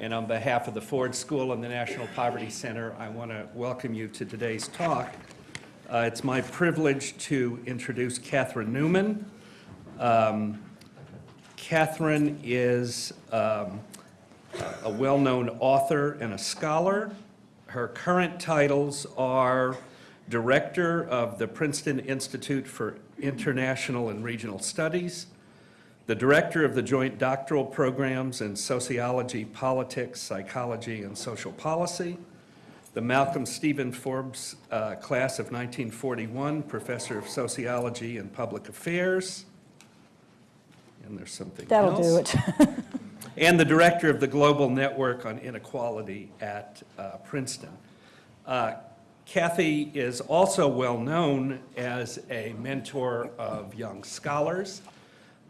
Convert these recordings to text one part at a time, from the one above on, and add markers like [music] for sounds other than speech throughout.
And on behalf of the Ford School and the National Poverty Center, I want to welcome you to today's talk. Uh, It's my privilege to introduce Katherine Newman. Um, Katherine is um, a well-known author and a scholar. Her current titles are Director of the Princeton Institute for International and Regional Studies, the Director of the Joint Doctoral Programs in Sociology, Politics, Psychology, and Social Policy, the Malcolm Stevenson Forbes uh, Class of 1941, Professor of Sociology and Public Affairs, and there's something That'll else do it. [laughs] and the director of the Global Network on Inequality at uh, Princeton. Uh, Kathy is also well known as a mentor of young scholars.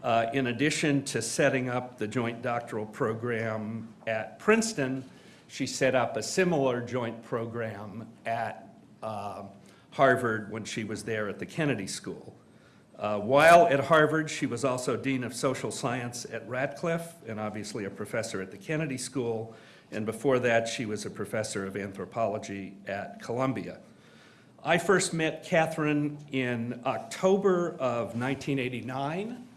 Uh, In addition to setting up the joint doctoral program at Princeton, she set up a similar joint program at uh, Harvard when she was there at the Kennedy School. Uh, While at Harvard, she was also Dean of Social Science at Radcliffe and obviously a professor at the Kennedy School. And before that, she was a professor of anthropology at Columbia. I first met Katherine in October of 1989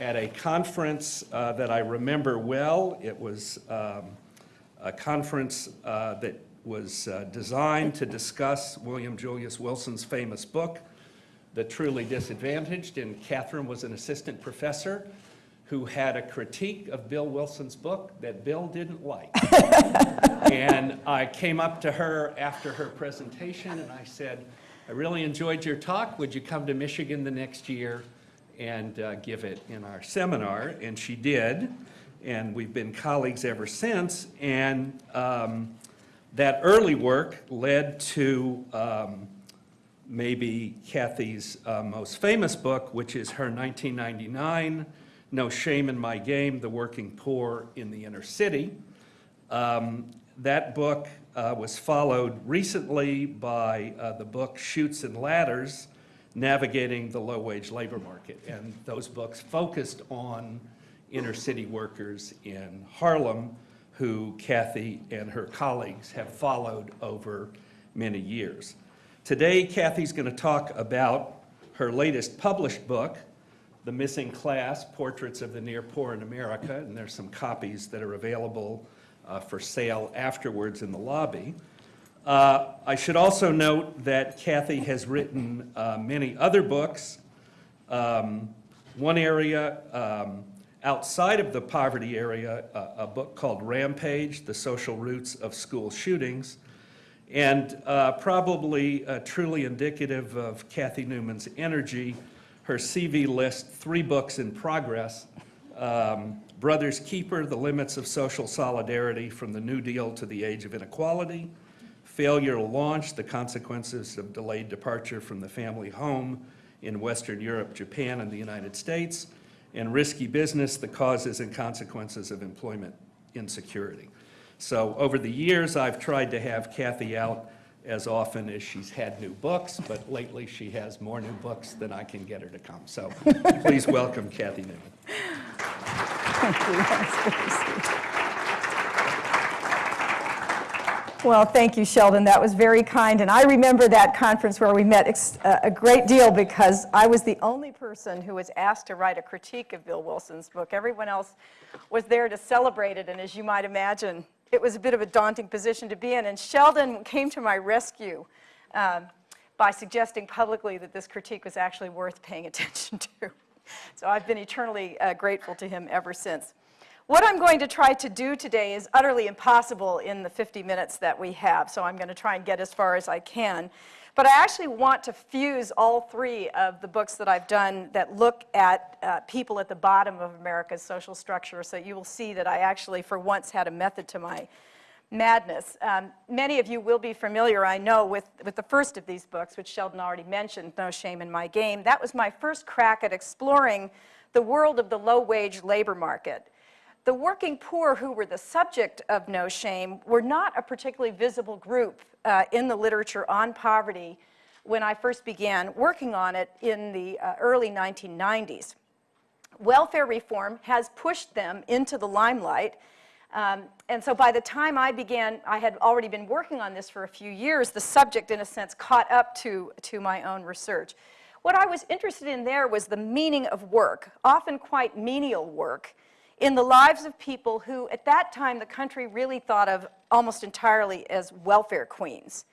at a conference uh, that I remember well. It was um, a conference uh, that was uh, designed to discuss William Julius Wilson's famous book, The Truly Disadvantaged, and Katherine was an assistant professor who had a critique of Bill Wilson's book that Bill didn't like. [laughs] And I came up to her after her presentation and I said, I really enjoyed your talk. Would you come to Michigan the next year and uh, give it in our seminar? And she did. And we've been colleagues ever since. And um, that early work led to um, maybe Kathy's uh, most famous book, which is her 1999, No Shame in My Game, The Working Poor in the Inner City. Um, That book uh, was followed recently by uh, the book Chutes and Ladders, Navigating the Low-Wage Labor Market. And those books focused on inner city workers in Harlem who Kathy and her colleagues have followed over many years. Today, Kathy's going to talk about her latest published book, The Missing Class, Portraits of the Near Poor in America, and there's some copies that are available uh, for sale afterwards in the lobby. Uh, I should also note that Kathy has written uh, many other books. Um, One area um, outside of the poverty area, a- a book called Rampage, The Social Roots of School Shootings, and uh, probably uh, truly indicative of Kathy Newman's energy, her CV lists three books in progress. Um, Brothers Keeper, The Limits of Social Solidarity from the New Deal to the Age of Inequality. Failure to Launch, The Consequences of Delayed Departure from the Family Home in Western Europe, Japan, and the United States. And Risky Business, The Causes and Consequences of Employment Insecurity. So over the years, I've tried to have Kathy out as often as she's had new books, but lately she has more new books than I can get her to come. So please welcome Kathy Newman. Thank you. That's very sweet. Well, thank you, Sheldon. That was very kind. And I remember that conference where we met uh, a great deal because I was the only person who was asked to write a critique of Bill Wilson's book. Everyone else was there to celebrate it. And as you might imagine, it was a bit of a daunting position to be in. And Sheldon came to my rescue um, by suggesting publicly that this critique was actually worth paying [laughs] attention to. So I've been eternally uh, grateful to him ever since. What I'm going to try to do today is utterly impossible in the 50 minutes that we have, so I'm going to try and get as far as I can. But I actually want to fuse all three of the books that I've done that look at uh, people at the bottom of America's social structure, so you will see that I actually, for once, had a method to my madness. Um, many of you will be familiar, I know, with, with the first of these books, which Sheldon already mentioned, No Shame in My Game. That was my first crack at exploring the world of the low-wage labor market. The working poor who were the subject of No Shame were not a particularly visible group uh, in the literature on poverty when I first began working on it in the uh, early 1990s. Welfare reform has pushed them into the limelight Um, and so by the time I began, I had already been working on this for a few years, the subject, in a sense, caught up to, to my own research. What I was interested in there was the meaning of work, often quite menial work, in the lives of people who, at that time, the country really thought of almost entirely as welfare queens.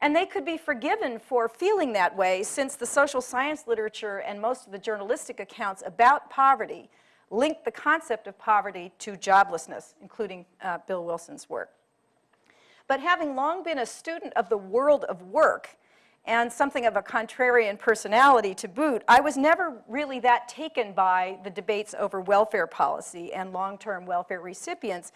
And they could be forgiven for feeling that way since the social science literature and most of the journalistic accounts about poverty linked the concept of poverty to joblessness, including uh, Bill Wilson's work. But having long been a student of the world of work and something of a contrarian personality to boot, I was never really that taken by the debates over welfare policy and long-term welfare recipients.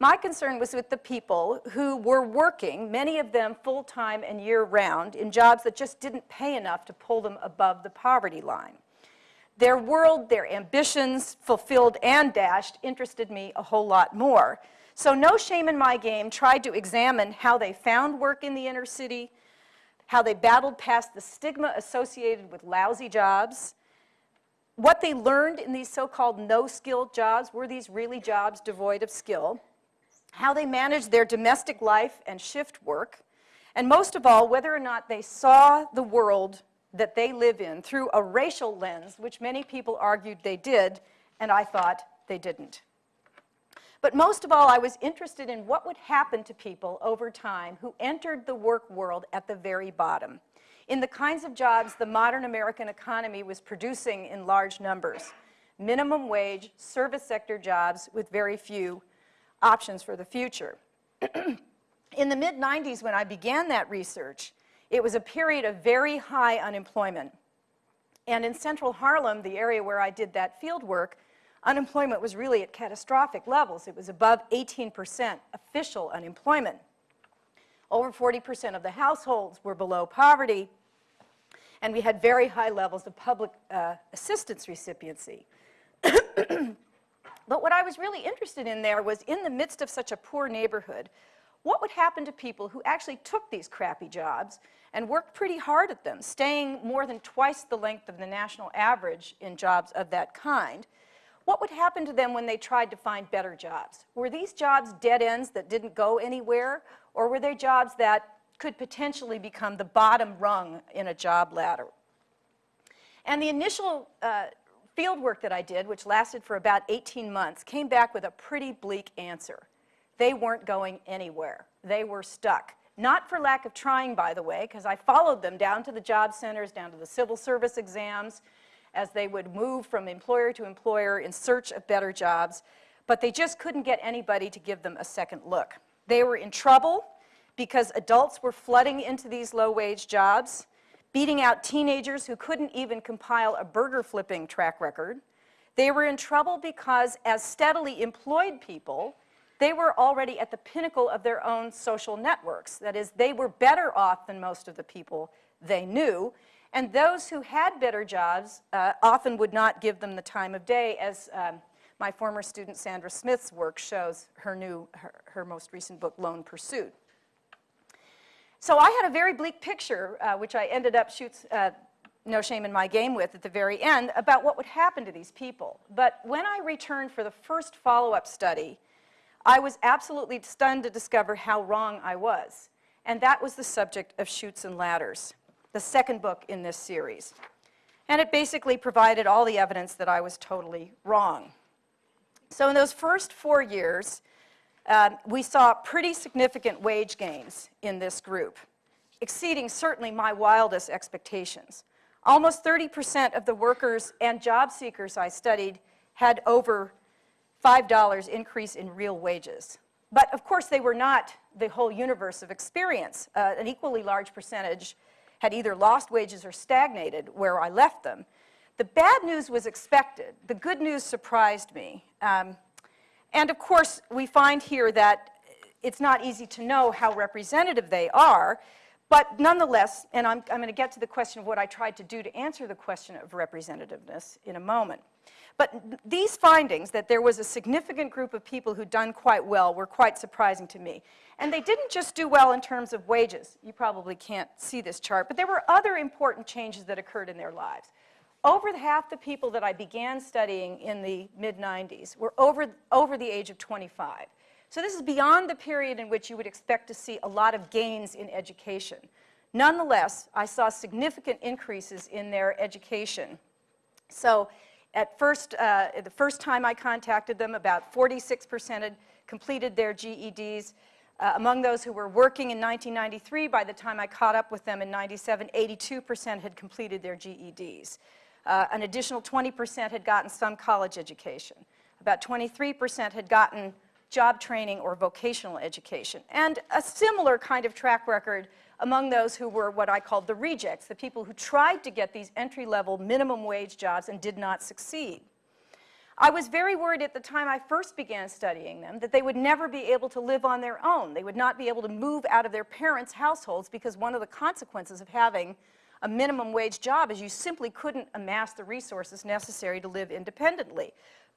My concern was with the people who were working, many of them full-time and year-round, in jobs that just didn't pay enough to pull them above the poverty line. Their world, their ambitions, fulfilled and dashed, interested me a whole lot more. So No Shame in My Game tried to examine how they found work in the inner city, how they battled past the stigma associated with lousy jobs, what they learned in these so-called no-skilled jobs, were these really jobs devoid of skill, how they managed their domestic life and shift work, and most of all, whether or not they saw the world that they live in through a racial lens, which many people argued they did, and I thought they didn't. But most of all, I was interested in what would happen to people over time who entered the work world at the very bottom, in the kinds of jobs the modern American economy was producing in large numbers, minimum wage, service sector jobs with very few options for the future. [clears throat] in the mid-90s, when I began that research, it was a period of very high unemployment. And in central Harlem, the area where I did that field work, unemployment was really at catastrophic levels. It was above 18% official unemployment. Over 40% of the households were below poverty, and we had very high levels of public uh, assistance recipiency. [clears throat] but what I was really interested in there was in the midst of such a poor neighborhood, what would happen to people who actually took these crappy jobs and worked pretty hard at them, staying more than twice the length of the national average in jobs of that kind? What would happen to them when they tried to find better jobs? Were these jobs dead ends that didn't go anywhere, or were they jobs that could potentially become the bottom rung in a job ladder? And the initial uh, field work that I did, which lasted for about 18 months, came back with a pretty bleak answer. They weren't going anywhere. They were stuck. Not for lack of trying, by the way, because I followed them down to the job centers, down to the civil service exams, as they would move from employer to employer in search of better jobs, but they just couldn't get anybody to give them a second look. They were in trouble because adults were flooding into these low-wage jobs, beating out teenagers who couldn't even compile a burger flipping track record. They were in trouble because as steadily employed people, they were already at the pinnacle of their own social networks. That is, they were better off than most of the people they knew. And those who had better jobs uh, often would not give them the time of day, as um, my former student Sandra Smith's work shows her new, her, her most recent book, Lone Pursuit. So I had a very bleak picture, uh, which I ended up shoots, uh, no shame in my game with at the very end, about what would happen to these people. But when I returned for the first follow-up study, I was absolutely stunned to discover how wrong I was. And that was the subject of Chutes and Ladders, the second book in this series. And it basically provided all the evidence that I was totally wrong. So in those first four years, um, we saw pretty significant wage gains in this group, exceeding certainly my wildest expectations. Almost 30% of the workers and job seekers I studied had over $5 increase in real wages. But of course, they were not the whole universe of experience. Uh, an equally large percentage had either lost wages or stagnated where I left them. The bad news was expected. The good news surprised me. Um, and of course, we find here that it's not easy to know how representative they are, but nonetheless, and I'm, I'm going to get to the question of what I tried to do to answer the question of representativeness in a moment. But these findings, that there was a significant group of people who'd done quite well, were quite surprising to me. And they didn't just do well in terms of wages. You probably can't see this chart, but there were other important changes that occurred in their lives. Over half the people that I began studying in the mid-90s were over, over the age of 25. So this is beyond the period in which you would expect to see a lot of gains in education. Nonetheless, I saw significant increases in their education. So at first, uh, the first time I contacted them, about 46% had completed their GEDs. Uh, among those who were working in 1993, by the time I caught up with them in 97, 82% had completed their GEDs. Uh, an additional 20% had gotten some college education. About 23% had gotten job training or vocational education. And a similar kind of track record among those who were what I called the rejects, the people who tried to get these entry-level minimum wage jobs and did not succeed. I was very worried at the time I first began studying them that they would never be able to live on their own. They would not be able to move out of their parents' households because one of the consequences of having a minimum wage job is you simply couldn't amass the resources necessary to live independently.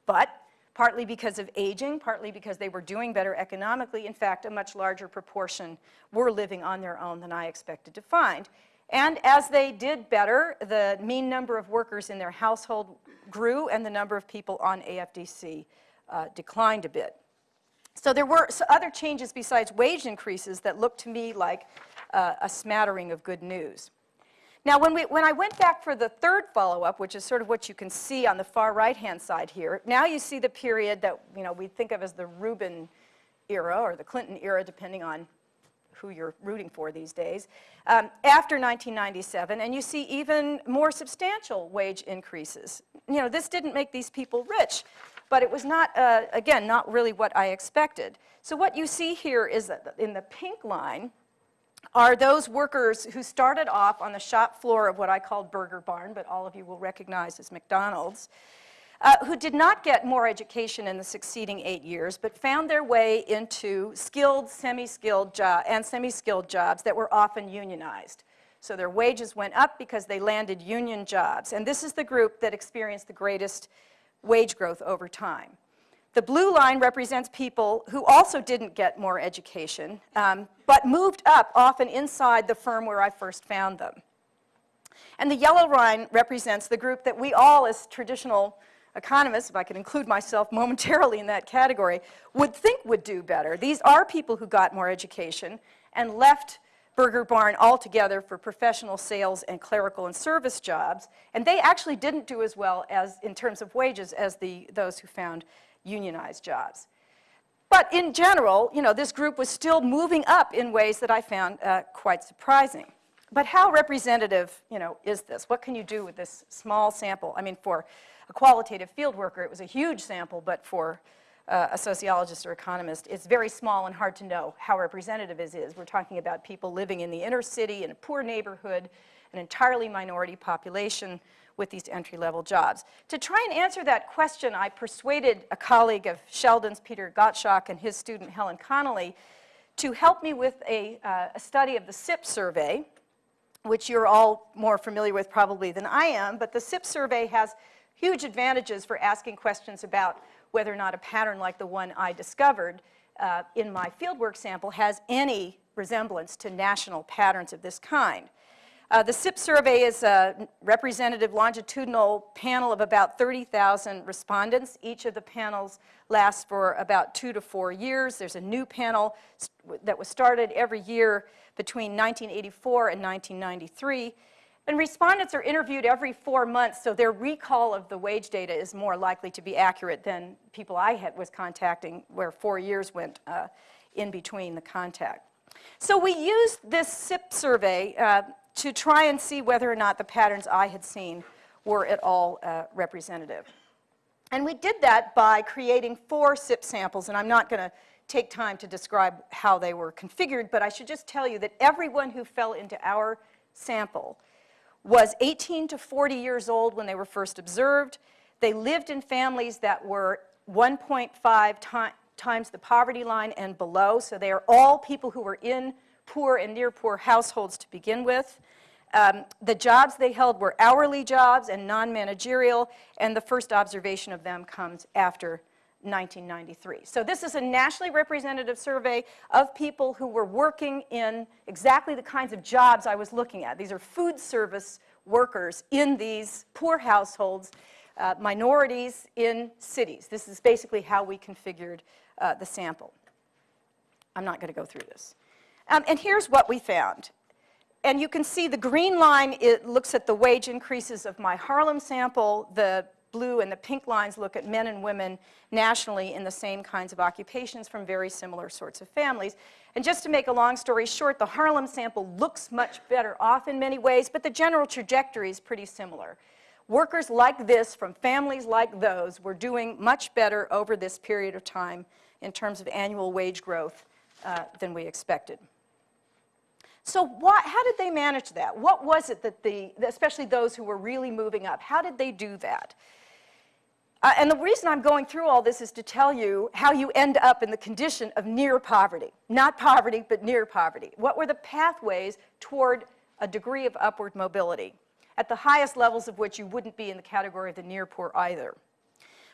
But partly because of aging, partly because they were doing better economically. In fact, a much larger proportion were living on their own than I expected to find. And as they did better, the mean number of workers in their household grew and the number of people on AFDC uh, declined a bit. So there were other changes besides wage increases that looked to me like uh, a smattering of good news. Now, when, we, when I went back for the third follow-up, which is sort of what you can see on the far right-hand side here, now you see the period that you know, we think of as the Rubin era or the Clinton era, depending on who you're rooting for these days, um, after 1997, and you see even more substantial wage increases. You know, this didn't make these people rich, but it was not, uh, again, not really what I expected. So what you see here is that in the pink line, are those workers who started off on the shop floor of what I called Burger Barn, but all of you will recognize as McDonald's, uh, who did not get more education in the succeeding eight years, but found their way into skilled, semi-skilled jobs and semi-skilled jobs that were often unionized. So their wages went up because they landed union jobs. And this is the group that experienced the greatest wage growth over time. The blue line represents people who also didn't get more education, um, but moved up often inside the firm where I first found them. And the yellow line represents the group that we all, as traditional economists, if I could include myself [laughs] momentarily in that category, would think would do better. These are people who got more education and left Burger Barn altogether for professional sales and clerical and service jobs, and they actually didn't do as well as in terms of wages as the, those who found unionized jobs. But in general, you know, this group was still moving up in ways that I found uh, quite surprising. But how representative, you know, is this? What can you do with this small sample? I mean, for a qualitative field worker, it was a huge sample, but for uh, a sociologist or economist, it's very small and hard to know how representative it is. We're talking about people living in the inner city, in a poor neighborhood, an entirely minority population, with these entry-level jobs. To try and answer that question, I persuaded a colleague of Sheldon's, Peter Gottschalk, and his student Helen Connolly, to help me with a, uh, a study of the SIPP survey, which you're all more familiar with probably than I am, but the SIPP survey has huge advantages for asking questions about whether or not a pattern like the one I discovered uh, in my fieldwork sample has any resemblance to national patterns of this kind. Uh, the SIPP survey is a representative longitudinal panel of about 30,000 respondents. Each of the panels lasts for about two to four years. There's a new panel that was started every year between 1984 and 1993. And respondents are interviewed every four months, so their recall of the wage data is more likely to be accurate than people I had, was contacting, where four years went uh, in between the contact. So we used this SIPP survey uh, to try and see whether or not the patterns I had seen were at all uh, representative. And we did that by creating four SIPP samples, and I'm not going to take time to describe how they were configured, but I should just tell you that everyone who fell into our sample was 18 to 40 years old when they were first observed. They lived in families that were 1.5 times the poverty line and below, so they are all people who were in poor and near poor households to begin with. Um, the jobs they held were hourly jobs and non-managerial, and the first observation of them comes after 1993. So this is a nationally representative survey of people who were working in exactly the kinds of jobs I was looking at. These are food service workers in these poor households, uh, minorities in cities. This is basically how we configured uh, the sample. I'm not going to go through this. Um, and here's what we found. And you can see the green line, it looks at the wage increases of my Harlem sample. The blue and the pink lines look at men and women nationally in the same kinds of occupations from very similar sorts of families. And just to make a long story short, the Harlem sample looks much better off in many ways, but the general trajectory is pretty similar. Workers like this from families like those were doing much better over this period of time in terms of annual wage growth uh, than we expected. So what, how did they manage that? What was it that the, especially those who were really moving up, how did they do that? Uh, and the reason I'm going through all this is to tell you how you end up in the condition of near poverty. Not poverty, but near poverty. What were the pathways toward a degree of upward mobility, at the highest levels of which you wouldn't be in the category of the near poor either?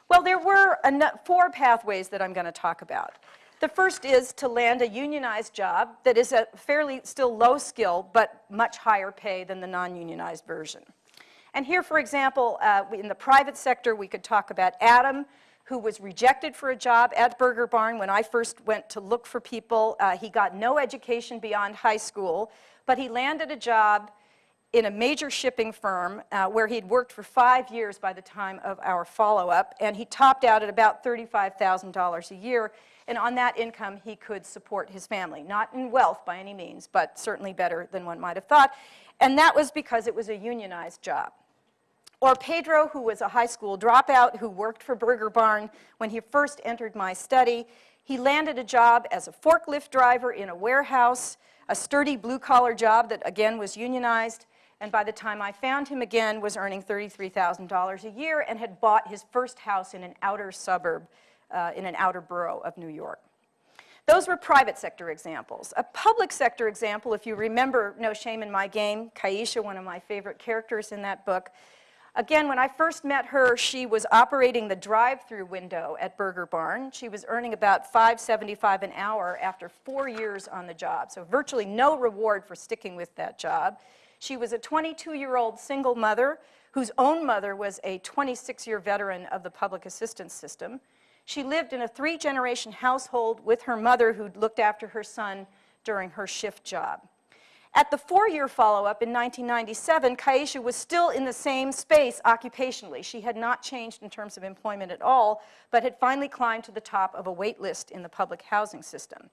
Well, there were four pathways that I'm going to talk about. The first is to land a unionized job that is a fairly still low skill, but much higher pay than the non-unionized version. And here, for example, uh, in the private sector, we could talk about Adam, who was rejected for a job at Burger Barn when I first went to look for people. Uh, he got no education beyond high school, but he landed a job in a major shipping firm uh, where he'd worked for five years by the time of our follow-up, and he topped out at about $35,000 a year, and on that income he could support his family. Not in wealth by any means, but certainly better than one might have thought, and that was because it was a unionized job. Or Pedro, who was a high school dropout who worked for Burger Barn when he first entered my study. He landed a job as a forklift driver in a warehouse, a sturdy blue-collar job that, again, was unionized. And by the time I found him again, was earning $33,000 a year and had bought his first house in an outer suburb, uh, in an outer borough of New York. Those were private sector examples. A public sector example, if you remember No Shame in My Game, Kaisha, one of my favorite characters in that book, Again, when I first met her, she was operating the drive-through window at Burger Barn. She was earning about $5.75 an hour after four years on the job, so virtually no reward for sticking with that job. She was a 22-year-old single mother whose own mother was a 26-year veteran of the public assistance system. She lived in a three-generation household with her mother who looked after her son during her shift job. At the four-year follow-up in 1997, Kaisha was still in the same space occupationally. She had not changed in terms of employment at all, but had finally climbed to the top of a wait list in the public housing system.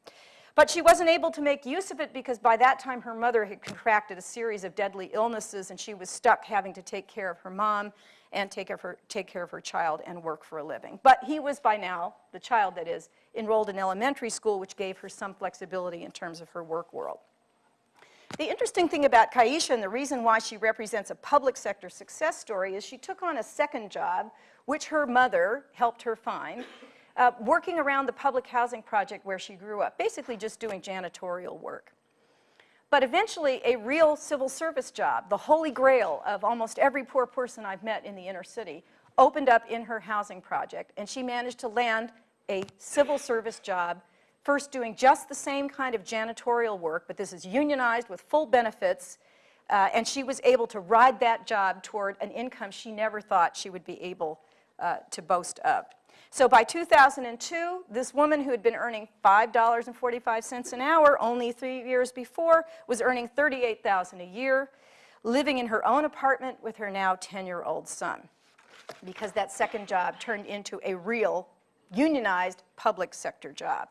But she wasn't able to make use of it because by that time her mother had contracted a series of deadly illnesses and she was stuck having to take care of her mom and take, her, take care of her child and work for a living. But he was by now, the child that is, enrolled in elementary school, which gave her some flexibility in terms of her work world. The interesting thing about Kaisha and the reason why she represents a public sector success story is she took on a second job, which her mother helped her find, uh, working around the public housing project where she grew up, basically just doing janitorial work. But eventually, a real civil service job, the holy grail of almost every poor person I've met in the inner city, opened up in her housing project, and she managed to land a civil service job first doing just the same kind of janitorial work, but this is unionized with full benefits, uh, and she was able to ride that job toward an income she never thought she would be able uh, to boast of. So by 2002, this woman who had been earning $5.45 an hour only three years before was earning $38,000 a year, living in her own apartment with her now 10-year-old son, because that second job turned into a real unionized public sector job.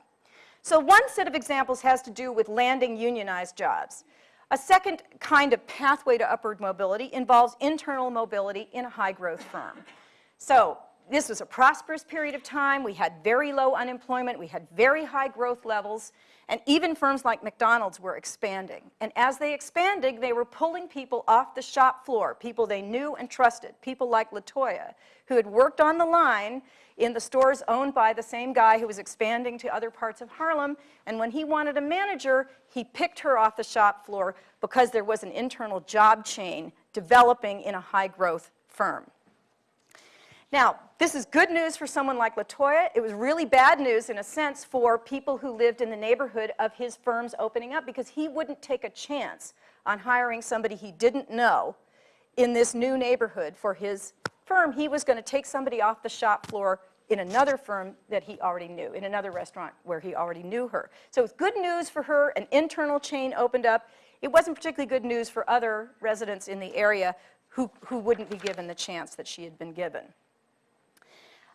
So one set of examples has to do with landing unionized jobs. A second kind of pathway to upward mobility involves internal mobility in a high-growth firm. So this was a prosperous period of time. We had very low unemployment. We had very high growth levels. And even firms like McDonald's were expanding. And as they expanded, they were pulling people off the shop floor, people they knew and trusted, people like Latoya, who had worked on the line in the stores owned by the same guy who was expanding to other parts of Harlem. And when he wanted a manager, he picked her off the shop floor because there was an internal job chain developing in a high growth firm. Now, this is good news for someone like Latoya. It was really bad news, in a sense, for people who lived in the neighborhood of his firm's opening up because he wouldn't take a chance on hiring somebody he didn't know in this new neighborhood for his firm. He was going to take somebody off the shop floor in another firm that he already knew, in another restaurant where he already knew her. So it's good news for her, an internal chain opened up. It wasn't particularly good news for other residents in the area who, who wouldn't be given the chance that she had been given.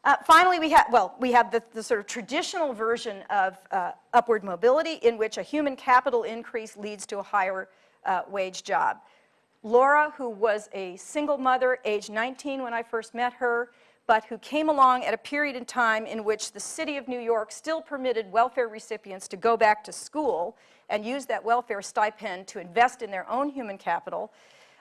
Uh, finally, we have, well, we have the, the, sort of traditional version of uh, upward mobility in which a human capital increase leads to a higher uh, wage job. Laura, who was a single mother, age 19 when I first met her, but who came along at a period in time in which the city of New York still permitted welfare recipients to go back to school and use that welfare stipend to invest in their own human capital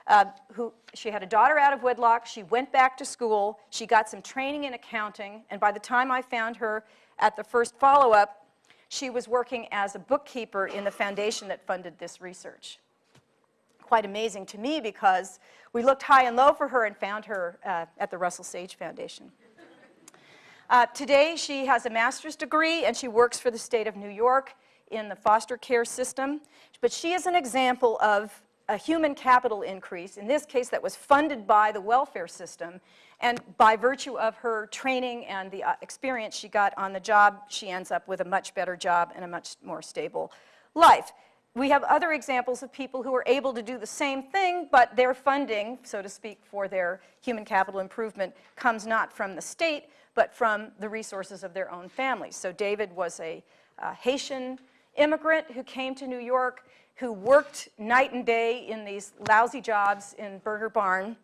uh, who, she had a daughter out of wedlock. She went back to school. She got some training in accounting. And by the time I found her at the first follow-up, she was working as a bookkeeper in the foundation that funded this research. Quite amazing to me because we looked high and low for her and found her uh, at the Russell Sage Foundation. Uh, today, she has a master's degree and she works for the state of New York in the foster care system. But she is an example of a human capital increase, in this case that was funded by the welfare system, and by virtue of her training and the uh, experience she got on the job, she ends up with a much better job and a much more stable life. We have other examples of people who are able to do the same thing, but their funding, so to speak, for their human capital improvement comes not from the state, but from the resources of their own families. So David was a uh, Haitian immigrant who came to New York who worked night and day in these lousy jobs in Burger Barn.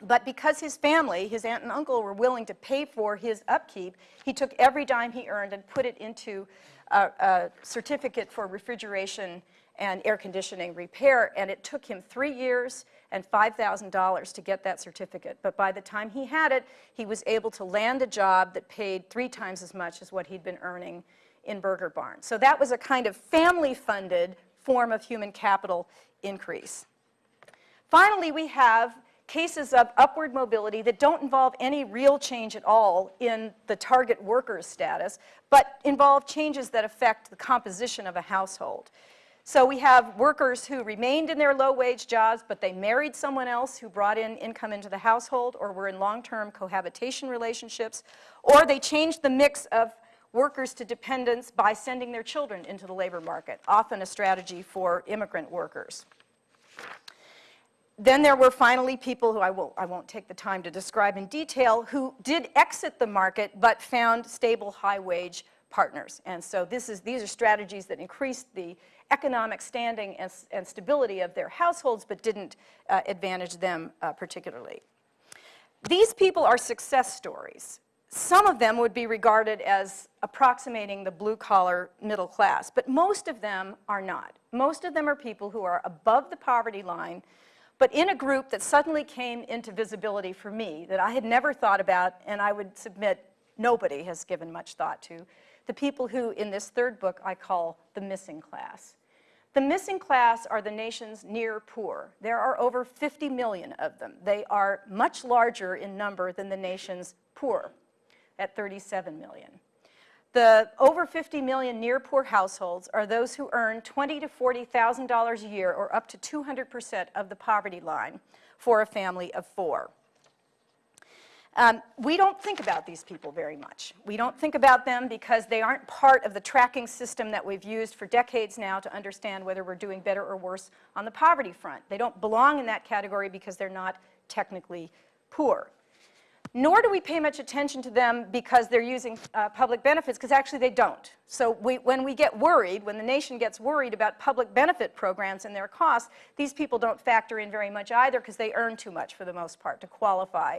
But because his family, his aunt and uncle, were willing to pay for his upkeep, he took every dime he earned and put it into a, a certificate for refrigeration and air conditioning repair. And it took him three years and $5,000 to get that certificate. But by the time he had it, he was able to land a job that paid three times as much as what he'd been earning in Burger Barn. So that was a kind of family-funded form of human capital increase. Finally, we have cases of upward mobility that don't involve any real change at all in the target worker's status, but involve changes that affect the composition of a household. So we have workers who remained in their low-wage jobs, but they married someone else who brought in income into the household, or were in long-term cohabitation relationships, or they changed the mix of workers to dependents by sending their children into the labor market, often a strategy for immigrant workers. Then there were finally people who I, will, I won't take the time to describe in detail who did exit the market but found stable high-wage partners. And so this is, these are strategies that increased the economic standing and, and stability of their households but didn't uh, advantage them uh, particularly. These people are success stories. Some of them would be regarded as approximating the blue-collar middle class, but most of them are not. Most of them are people who are above the poverty line, but in a group that suddenly came into visibility for me that I had never thought about, and I would submit nobody has given much thought to, the people who, in this third book, I call the missing class. The missing class are the nation's near poor. There are over 50 million of them. They are much larger in number than the nation's poor at 37 million. The over 50 million near poor households are those who earn 20 to $40,000 a year or up to 200% of the poverty line for a family of four. Um, we don't think about these people very much. We don't think about them because they aren't part of the tracking system that we've used for decades now to understand whether we're doing better or worse on the poverty front. They don't belong in that category because they're not technically poor nor do we pay much attention to them because they're using uh, public benefits, because actually they don't. So we, when we get worried, when the nation gets worried about public benefit programs and their costs, these people don't factor in very much either because they earn too much for the most part to qualify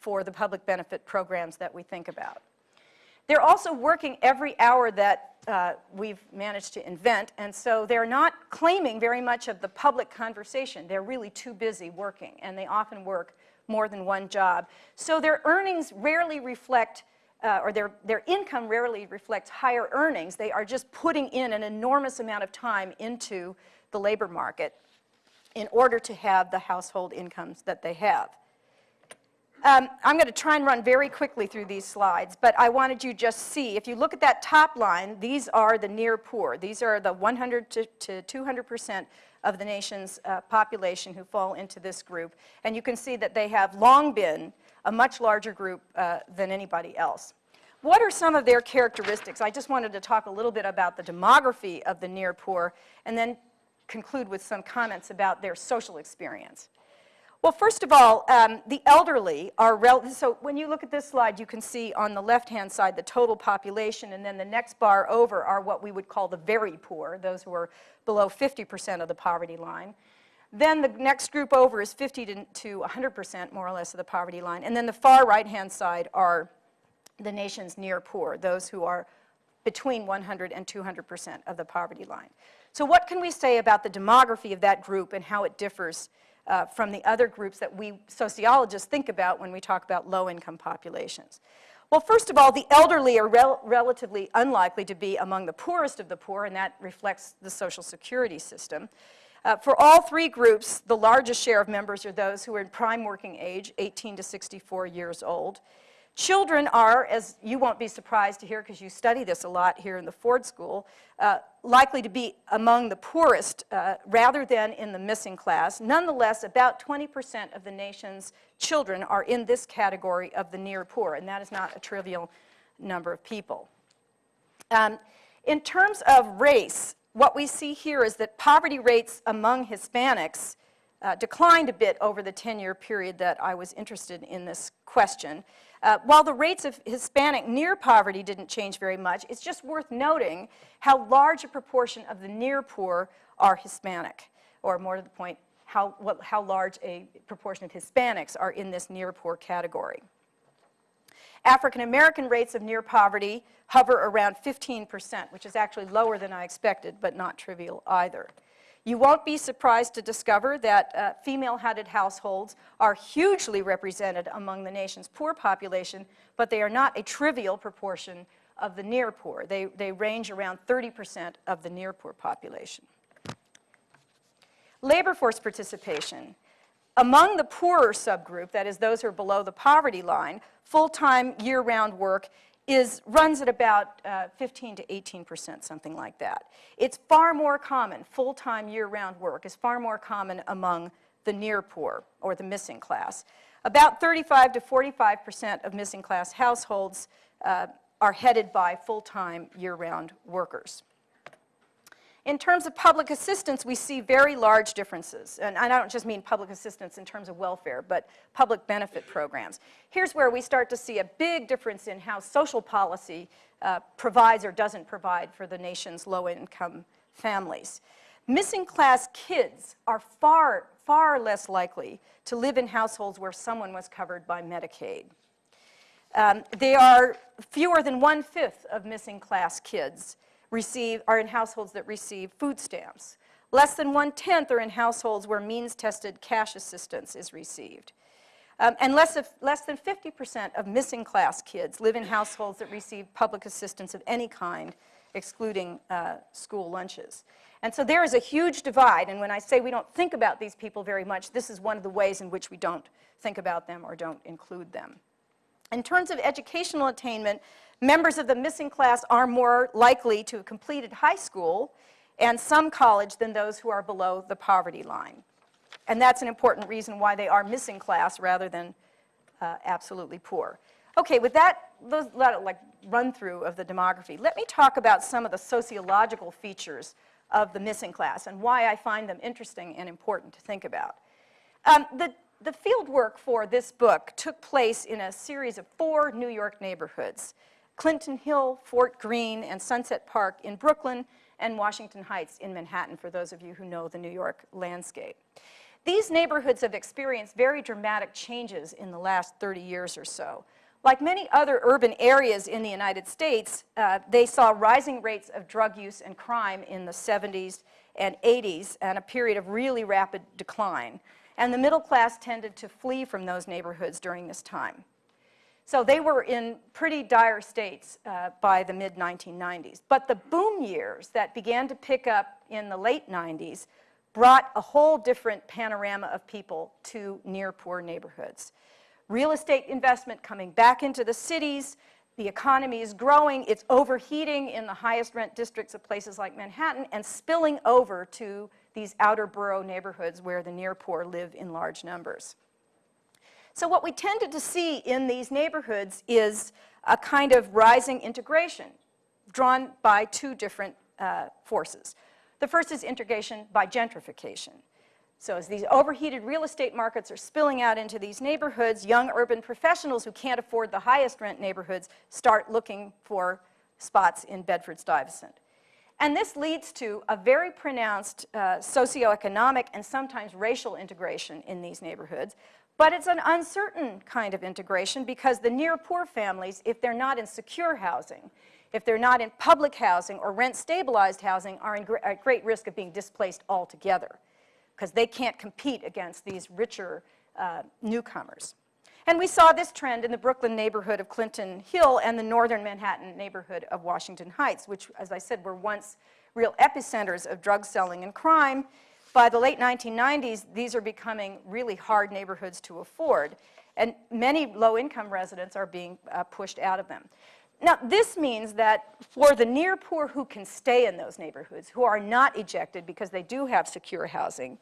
for the public benefit programs that we think about. They're also working every hour that uh, we've managed to invent, and so they're not claiming very much of the public conversation. They're really too busy working, and they often work more than one job. So their earnings rarely reflect, uh, or their, their income rarely reflects higher earnings. They are just putting in an enormous amount of time into the labor market in order to have the household incomes that they have. Um, I'm going to try and run very quickly through these slides, but I wanted you just see, if you look at that top line, these are the near poor. These are the 100 to, to 200% of the nation's uh, population who fall into this group. And you can see that they have long been a much larger group uh, than anybody else. what are some of their characteristics? I just wanted to talk a little bit about the demography of the near poor and then conclude with some comments about their social experience. Well, first of all, um, the elderly are, so when you look at this slide, you can see on the left-hand side the total population, and then the next bar over are what we would call the very poor, those who are below 50% of the poverty line. Then the next group over is 50 to, to 100% more or less of the poverty line. And then the far right-hand side are the nation's near poor, those who are between 100 and 200% of the poverty line. So what can we say about the demography of that group and how it differs uh, from the other groups that we sociologists think about when we talk about low-income populations. Well, first of all, the elderly are rel relatively unlikely to be among the poorest of the poor, and that reflects the Social Security system. Uh, for all three groups, the largest share of members are those who are in prime working age, 18 to 64 years old. Children are, as you won't be surprised to hear because you study this a lot here in the Ford School, uh, likely to be among the poorest uh, rather than in the missing class. Nonetheless, about 20% of the nation's children are in this category of the near poor, and that is not a trivial number of people. Um, in terms of race, what we see here is that poverty rates among Hispanics uh, declined a bit over the 10-year period that I was interested in this question. Uh, while the rates of Hispanic near poverty didn't change very much, it's just worth noting how large a proportion of the near poor are Hispanic, or more to the point, how, what, how large a proportion of Hispanics are in this near poor category. African American rates of near poverty hover around 15%, which is actually lower than I expected, but not trivial either. You won't be surprised to discover that uh, female-headed households are hugely represented among the nation's poor population, but they are not a trivial proportion of the near poor. They, they range around 30% of the near poor population. Labor force participation. Among the poorer subgroup, that is those who are below the poverty line, full-time year-round work is, runs at about uh, 15 to 18 percent, something like that. It's far more common, full-time year-round work is far more common among the near poor or the missing class. About 35 to 45 percent of missing class households uh, are headed by full-time year-round workers. In terms of public assistance, we see very large differences. And I don't just mean public assistance in terms of welfare, but public benefit programs. Here's where we start to see a big difference in how social policy uh, provides or doesn't provide for the nation's low-income families. Missing class kids are far, far less likely to live in households where someone was covered by Medicaid. Um, they are fewer than one-fifth of missing class kids receive, are in households that receive food stamps. Less than one-tenth are in households where means-tested cash assistance is received. Um, and less, of, less than 50% of missing class kids live in households that receive public assistance of any kind, excluding uh, school lunches. And so there is a huge divide, and when I say we don't think about these people very much, this is one of the ways in which we don't think about them or don't include them. In terms of educational attainment, Members of the missing class are more likely to have completed high school and some college than those who are below the poverty line. And that's an important reason why they are missing class rather than uh, absolutely poor. Okay, with that those, like run through of the demography, let me talk about some of the sociological features of the missing class and why I find them interesting and important to think about. Um, the, the field work for this book took place in a series of four New York neighborhoods. Clinton Hill, Fort Greene, and Sunset Park in Brooklyn, and Washington Heights in Manhattan, for those of you who know the New York landscape. These neighborhoods have experienced very dramatic changes in the last 30 years or so. Like many other urban areas in the United States, uh, they saw rising rates of drug use and crime in the 70s and 80s and a period of really rapid decline. And the middle class tended to flee from those neighborhoods during this time. So they were in pretty dire states uh, by the mid-1990s. But the boom years that began to pick up in the late 90s brought a whole different panorama of people to near poor neighborhoods. Real estate investment coming back into the cities, the economy is growing, it's overheating in the highest rent districts of places like Manhattan and spilling over to these outer borough neighborhoods where the near poor live in large numbers. So what we tended to see in these neighborhoods is a kind of rising integration drawn by two different uh, forces. The first is integration by gentrification. So as these overheated real estate markets are spilling out into these neighborhoods, young urban professionals who can't afford the highest rent neighborhoods start looking for spots in Bedford-Stuyvesant. And this leads to a very pronounced uh, socioeconomic and sometimes racial integration in these neighborhoods. But it's an uncertain kind of integration because the near poor families, if they're not in secure housing, if they're not in public housing or rent stabilized housing, are in gr at great risk of being displaced altogether because they can't compete against these richer uh, newcomers. And we saw this trend in the Brooklyn neighborhood of Clinton Hill and the northern Manhattan neighborhood of Washington Heights, which, as I said, were once real epicenters of drug selling and crime. By the late 1990s, these are becoming really hard neighborhoods to afford, and many low-income residents are being uh, pushed out of them. Now, this means that for the near poor who can stay in those neighborhoods, who are not ejected because they do have secure housing,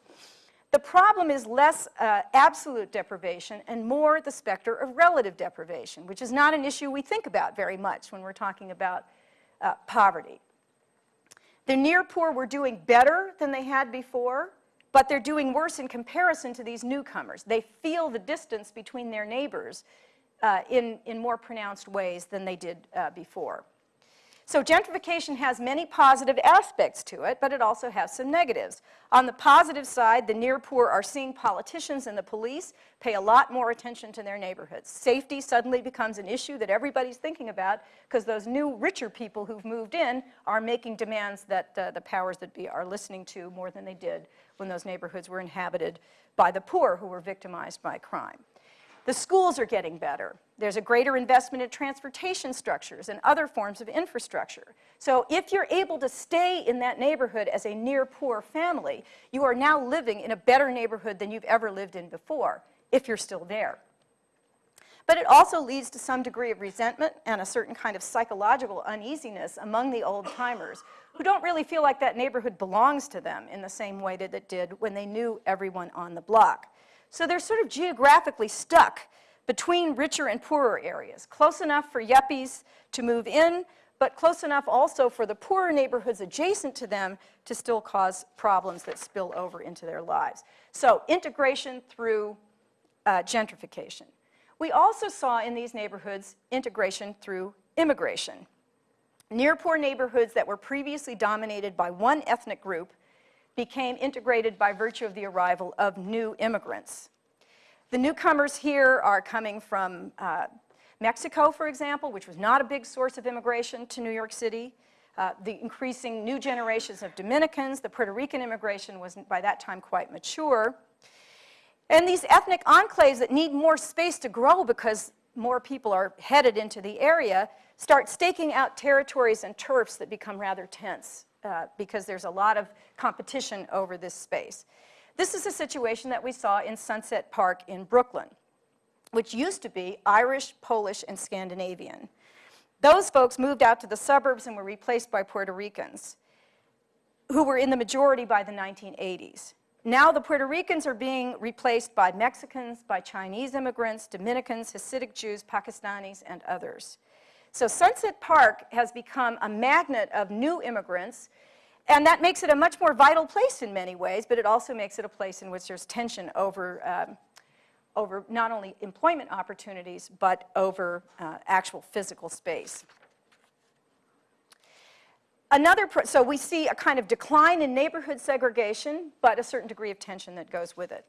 the problem is less uh, absolute deprivation and more the specter of relative deprivation, which is not an issue we think about very much when we're talking about uh, poverty. The near poor were doing better than they had before, but they're doing worse in comparison to these newcomers. They feel the distance between their neighbors uh, in, in more pronounced ways than they did uh, before. So gentrification has many positive aspects to it, but it also has some negatives. On the positive side, the near poor are seeing politicians and the police pay a lot more attention to their neighborhoods. Safety suddenly becomes an issue that everybody's thinking about because those new richer people who've moved in are making demands that uh, the powers that be are listening to more than they did when those neighborhoods were inhabited by the poor who were victimized by crime. The schools are getting better. There's a greater investment in transportation structures and other forms of infrastructure. So if you're able to stay in that neighborhood as a near poor family, you are now living in a better neighborhood than you've ever lived in before, if you're still there. But it also leads to some degree of resentment and a certain kind of psychological uneasiness among the old timers who don't really feel like that neighborhood belongs to them in the same way that it did when they knew everyone on the block. So they're sort of geographically stuck between richer and poorer areas, close enough for yuppies to move in, but close enough also for the poorer neighborhoods adjacent to them to still cause problems that spill over into their lives. So integration through uh, gentrification. We also saw in these neighborhoods integration through immigration. Near poor neighborhoods that were previously dominated by one ethnic group became integrated by virtue of the arrival of new immigrants. The newcomers here are coming from uh, Mexico, for example, which was not a big source of immigration to New York City. Uh, the increasing new generations of Dominicans, the Puerto Rican immigration was by that time quite mature. And these ethnic enclaves that need more space to grow because more people are headed into the area start staking out territories and turfs that become rather tense uh, because there's a lot of competition over this space. This is a situation that we saw in Sunset Park in Brooklyn, which used to be Irish, Polish, and Scandinavian. Those folks moved out to the suburbs and were replaced by Puerto Ricans, who were in the majority by the 1980s. Now the Puerto Ricans are being replaced by Mexicans, by Chinese immigrants, Dominicans, Hasidic Jews, Pakistanis, and others. So Sunset Park has become a magnet of new immigrants, and that makes it a much more vital place in many ways, but it also makes it a place in which there's tension over, um, over not only employment opportunities, but over uh, actual physical space. Another, so we see a kind of decline in neighborhood segregation, but a certain degree of tension that goes with it.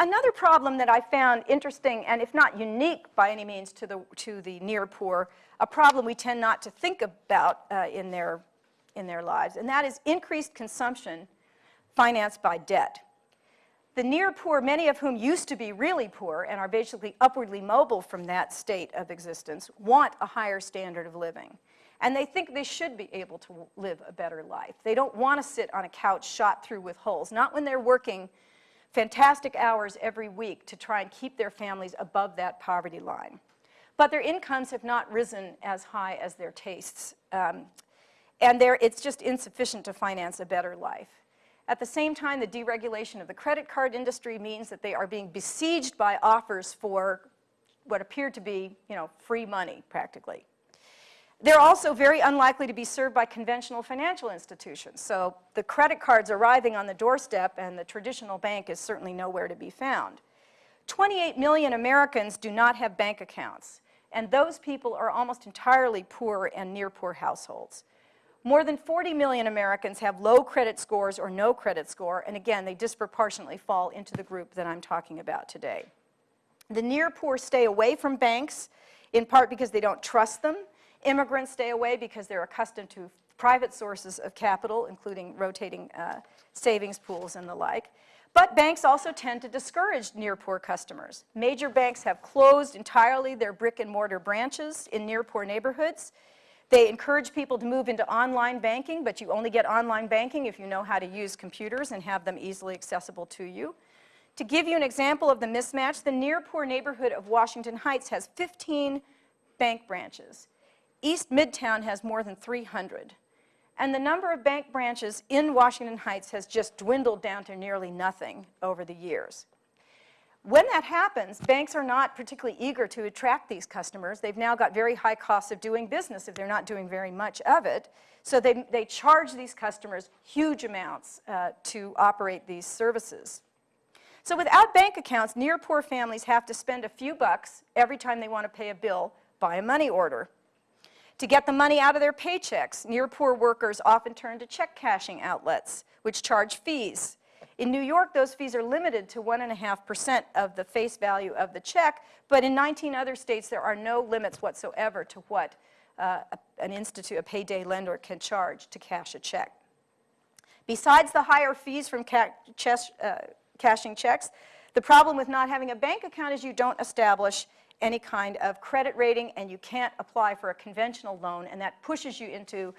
Another problem that I found interesting, and if not unique by any means to the, to the near poor, a problem we tend not to think about uh, in, their, in their lives, and that is increased consumption financed by debt. The near poor, many of whom used to be really poor and are basically upwardly mobile from that state of existence, want a higher standard of living. And they think they should be able to live a better life. They don't want to sit on a couch shot through with holes, not when they're working fantastic hours every week to try and keep their families above that poverty line. But their incomes have not risen as high as their tastes. Um, and it's just insufficient to finance a better life. At the same time, the deregulation of the credit card industry means that they are being besieged by offers for what appear to be, you know, free money practically. They're also very unlikely to be served by conventional financial institutions. So the credit cards arriving on the doorstep and the traditional bank is certainly nowhere to be found. 28 million Americans do not have bank accounts, and those people are almost entirely poor and near poor households. More than 40 million Americans have low credit scores or no credit score, and again, they disproportionately fall into the group that I'm talking about today. The near poor stay away from banks, in part because they don't trust them. Immigrants stay away because they're accustomed to private sources of capital, including rotating uh, savings pools and the like. But banks also tend to discourage near poor customers. Major banks have closed entirely their brick and mortar branches in near poor neighborhoods. They encourage people to move into online banking, but you only get online banking if you know how to use computers and have them easily accessible to you. To give you an example of the mismatch, the near poor neighborhood of Washington Heights has 15 bank branches. East Midtown has more than 300. And the number of bank branches in Washington Heights has just dwindled down to nearly nothing over the years. When that happens, banks are not particularly eager to attract these customers. They've now got very high costs of doing business if they're not doing very much of it. So they, they charge these customers huge amounts uh, to operate these services. So without bank accounts, near poor families have to spend a few bucks every time they want to pay a bill by a money order. To get the money out of their paychecks, near poor workers often turn to check cashing outlets, which charge fees. In New York, those fees are limited to 1.5% of the face value of the check, but in 19 other states, there are no limits whatsoever to what uh, an institute, a payday lender can charge to cash a check. Besides the higher fees from ca uh, cashing checks, the problem with not having a bank account is you don't establish any kind of credit rating and you can't apply for a conventional loan and that pushes you into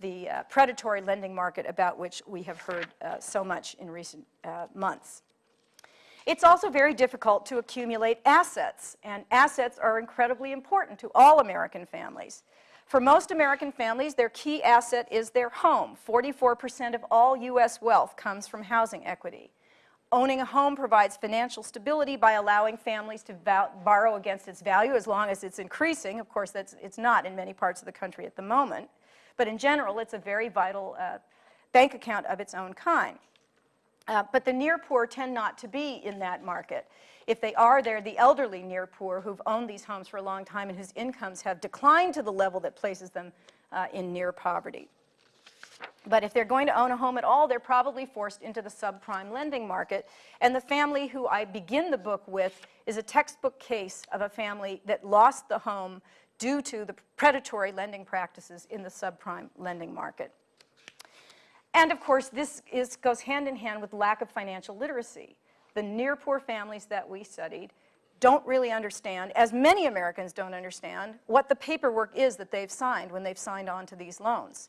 the uh, predatory lending market about which we have heard uh, so much in recent uh, months. It's also very difficult to accumulate assets, and assets are incredibly important to all American families. For most American families, their key asset is their home. 44% of all U.S. wealth comes from housing equity. Owning a home provides financial stability by allowing families to borrow against its value as long as it's increasing. Of course, that's, it's not in many parts of the country at the moment. But in general, it's a very vital uh, bank account of its own kind. Uh, but the near poor tend not to be in that market. If they are, they're the elderly near poor who've owned these homes for a long time and whose incomes have declined to the level that places them uh, in near poverty. But if they're going to own a home at all, they're probably forced into the subprime lending market. And the family who I begin the book with is a textbook case of a family that lost the home due to the predatory lending practices in the subprime lending market. And of course, this is, goes hand in hand with lack of financial literacy. The near poor families that we studied don't really understand, as many Americans don't understand, what the paperwork is that they've signed when they've signed on to these loans.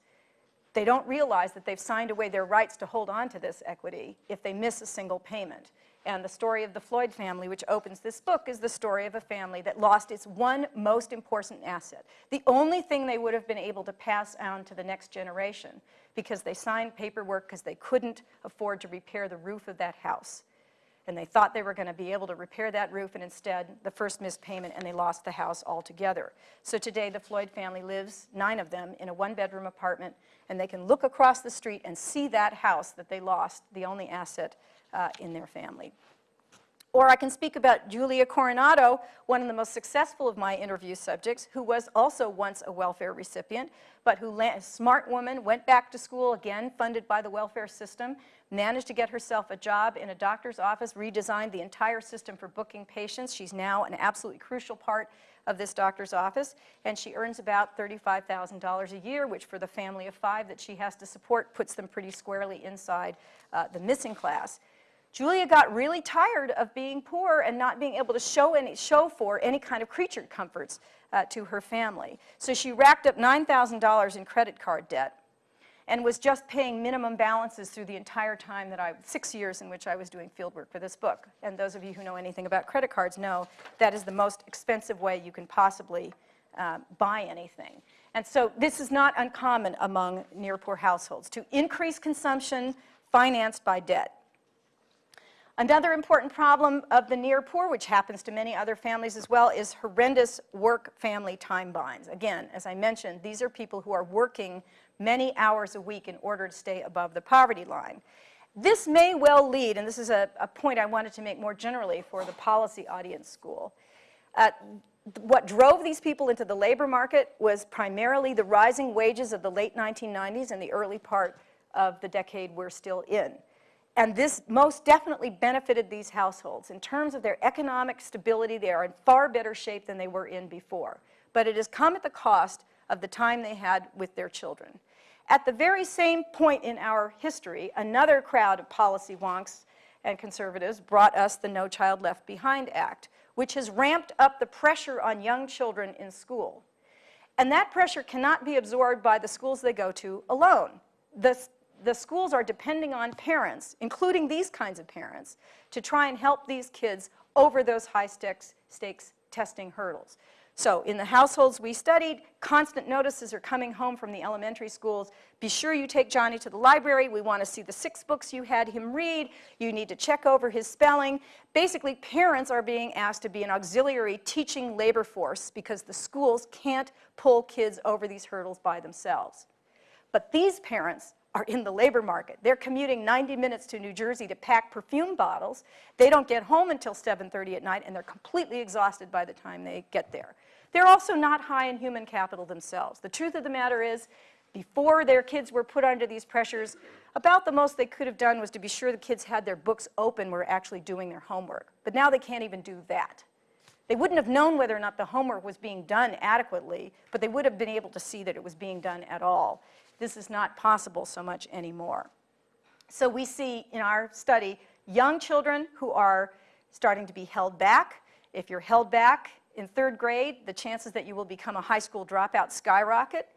They don't realize that they've signed away their rights to hold on to this equity if they miss a single payment. And the story of the Floyd family, which opens this book, is the story of a family that lost its one most important asset. The only thing they would have been able to pass on to the next generation because they signed paperwork because they couldn't afford to repair the roof of that house and they thought they were going to be able to repair that roof, and instead, the first missed payment, and they lost the house altogether. So today, the Floyd family lives, nine of them, in a one-bedroom apartment, and they can look across the street and see that house that they lost, the only asset uh, in their family. Or I can speak about Julia Coronado, one of the most successful of my interview subjects, who was also once a welfare recipient, but who, a smart woman, went back to school, again funded by the welfare system, managed to get herself a job in a doctor's office, redesigned the entire system for booking patients. She's now an absolutely crucial part of this doctor's office, and she earns about $35,000 a year, which for the family of five that she has to support puts them pretty squarely inside uh, the missing class. Julia got really tired of being poor and not being able to show, any, show for any kind of creature comforts uh, to her family. So she racked up $9,000 in credit card debt and was just paying minimum balances through the entire time that I, six years in which I was doing fieldwork for this book. And those of you who know anything about credit cards know that is the most expensive way you can possibly uh, buy anything. And so this is not uncommon among near poor households to increase consumption financed by debt. Another important problem of the near poor, which happens to many other families as well, is horrendous work-family time binds. Again, as I mentioned, these are people who are working many hours a week in order to stay above the poverty line. This may well lead, and this is a, a point I wanted to make more generally for the policy audience school, uh, what drove these people into the labor market was primarily the rising wages of the late 1990s and the early part of the decade we're still in. And this most definitely benefited these households. In terms of their economic stability, they are in far better shape than they were in before. But it has come at the cost of the time they had with their children. At the very same point in our history, another crowd of policy wonks and conservatives brought us the No Child Left Behind Act, which has ramped up the pressure on young children in school. And that pressure cannot be absorbed by the schools they go to alone. The, the schools are depending on parents, including these kinds of parents, to try and help these kids over those high stakes, stakes testing hurdles. So in the households we studied, constant notices are coming home from the elementary schools. Be sure you take Johnny to the library. We want to see the six books you had him read. You need to check over his spelling. Basically, parents are being asked to be an auxiliary teaching labor force because the schools can't pull kids over these hurdles by themselves. But these parents are in the labor market. They're commuting 90 minutes to New Jersey to pack perfume bottles. They don't get home until 7.30 at night, and they're completely exhausted by the time they get there. They're also not high in human capital themselves. The truth of the matter is, before their kids were put under these pressures, about the most they could have done was to be sure the kids had their books open, were actually doing their homework. But now they can't even do that. They wouldn't have known whether or not the homework was being done adequately, but they would have been able to see that it was being done at all. This is not possible so much anymore. So we see in our study young children who are starting to be held back. If you're held back, in third grade, the chances that you will become a high school dropout skyrocket.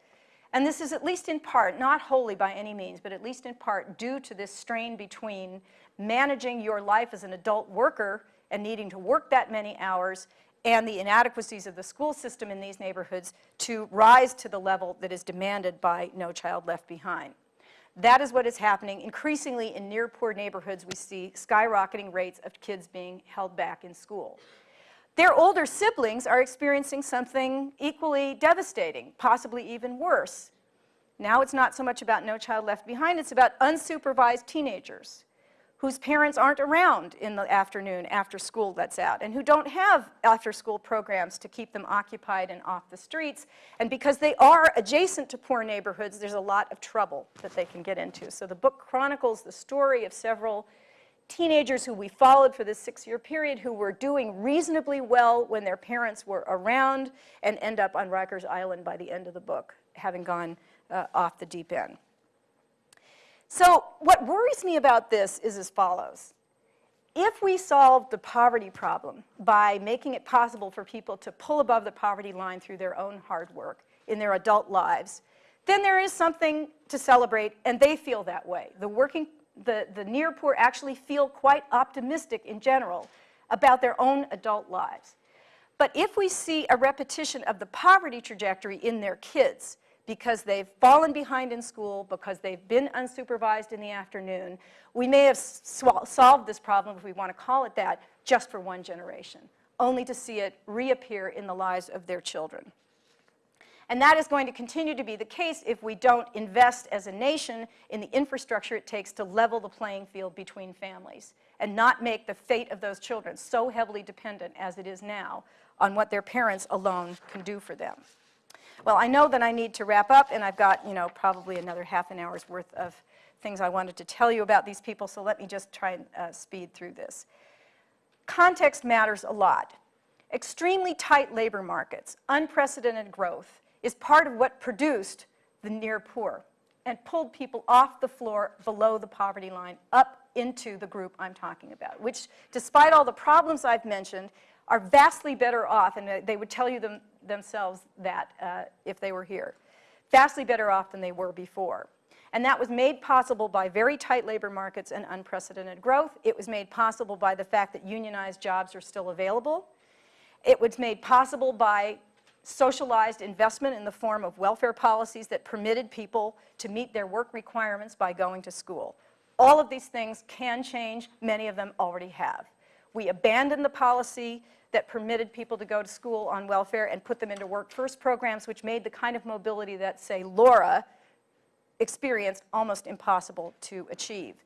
And this is at least in part, not wholly by any means, but at least in part due to this strain between managing your life as an adult worker and needing to work that many hours and the inadequacies of the school system in these neighborhoods to rise to the level that is demanded by No Child Left Behind. That is what is happening. Increasingly in near poor neighborhoods, we see skyrocketing rates of kids being held back in school. Their older siblings are experiencing something equally devastating, possibly even worse. Now it's not so much about No Child Left Behind, it's about unsupervised teenagers whose parents aren't around in the afternoon after school lets out and who don't have after school programs to keep them occupied and off the streets. And because they are adjacent to poor neighborhoods, there's a lot of trouble that they can get into. So the book chronicles the story of several teenagers who we followed for this six-year period who were doing reasonably well when their parents were around and end up on Rikers Island by the end of the book, having gone uh, off the deep end. So what worries me about this is as follows. If we solve the poverty problem by making it possible for people to pull above the poverty line through their own hard work in their adult lives, then there is something to celebrate, and they feel that way. The working the, the near poor actually feel quite optimistic in general about their own adult lives. But if we see a repetition of the poverty trajectory in their kids, because they've fallen behind in school, because they've been unsupervised in the afternoon, we may have solved this problem, if we want to call it that, just for one generation, only to see it reappear in the lives of their children. And that is going to continue to be the case if we don't invest as a nation in the infrastructure it takes to level the playing field between families and not make the fate of those children so heavily dependent as it is now on what their parents alone can do for them. Well, I know that I need to wrap up, and I've got, you know, probably another half an hour's worth of things I wanted to tell you about these people, so let me just try and uh, speed through this. Context matters a lot. Extremely tight labor markets, unprecedented growth, is part of what produced the near poor and pulled people off the floor below the poverty line up into the group I'm talking about, which despite all the problems I've mentioned, are vastly better off, and they would tell you them, themselves that uh, if they were here, vastly better off than they were before. And that was made possible by very tight labor markets and unprecedented growth. It was made possible by the fact that unionized jobs are still available. It was made possible by socialized investment in the form of welfare policies that permitted people to meet their work requirements by going to school. All of these things can change. Many of them already have. We abandoned the policy that permitted people to go to school on welfare and put them into work first programs, which made the kind of mobility that, say, Laura experienced almost impossible to achieve.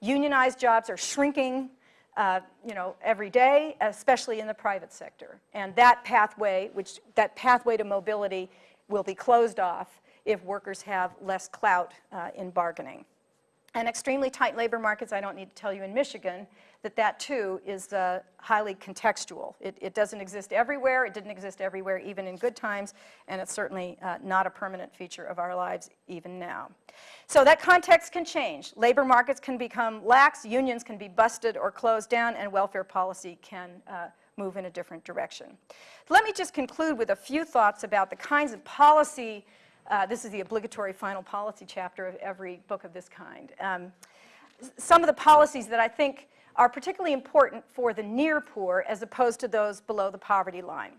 Unionized jobs are shrinking, uh, you know, every day, especially in the private sector. And that pathway, which that pathway to mobility will be closed off if workers have less clout uh, in bargaining. And extremely tight labor markets, I don't need to tell you in Michigan, that that too is uh, highly contextual. It, it, doesn't exist everywhere, it didn't exist everywhere even in good times, and it's certainly uh, not a permanent feature of our lives even now. So that context can change. Labor markets can become lax, unions can be busted or closed down, and welfare policy can uh, move in a different direction. Let me just conclude with a few thoughts about the kinds of policy uh, this is the obligatory final policy chapter of every book of this kind. Um, some of the policies that I think are particularly important for the near poor as opposed to those below the poverty line.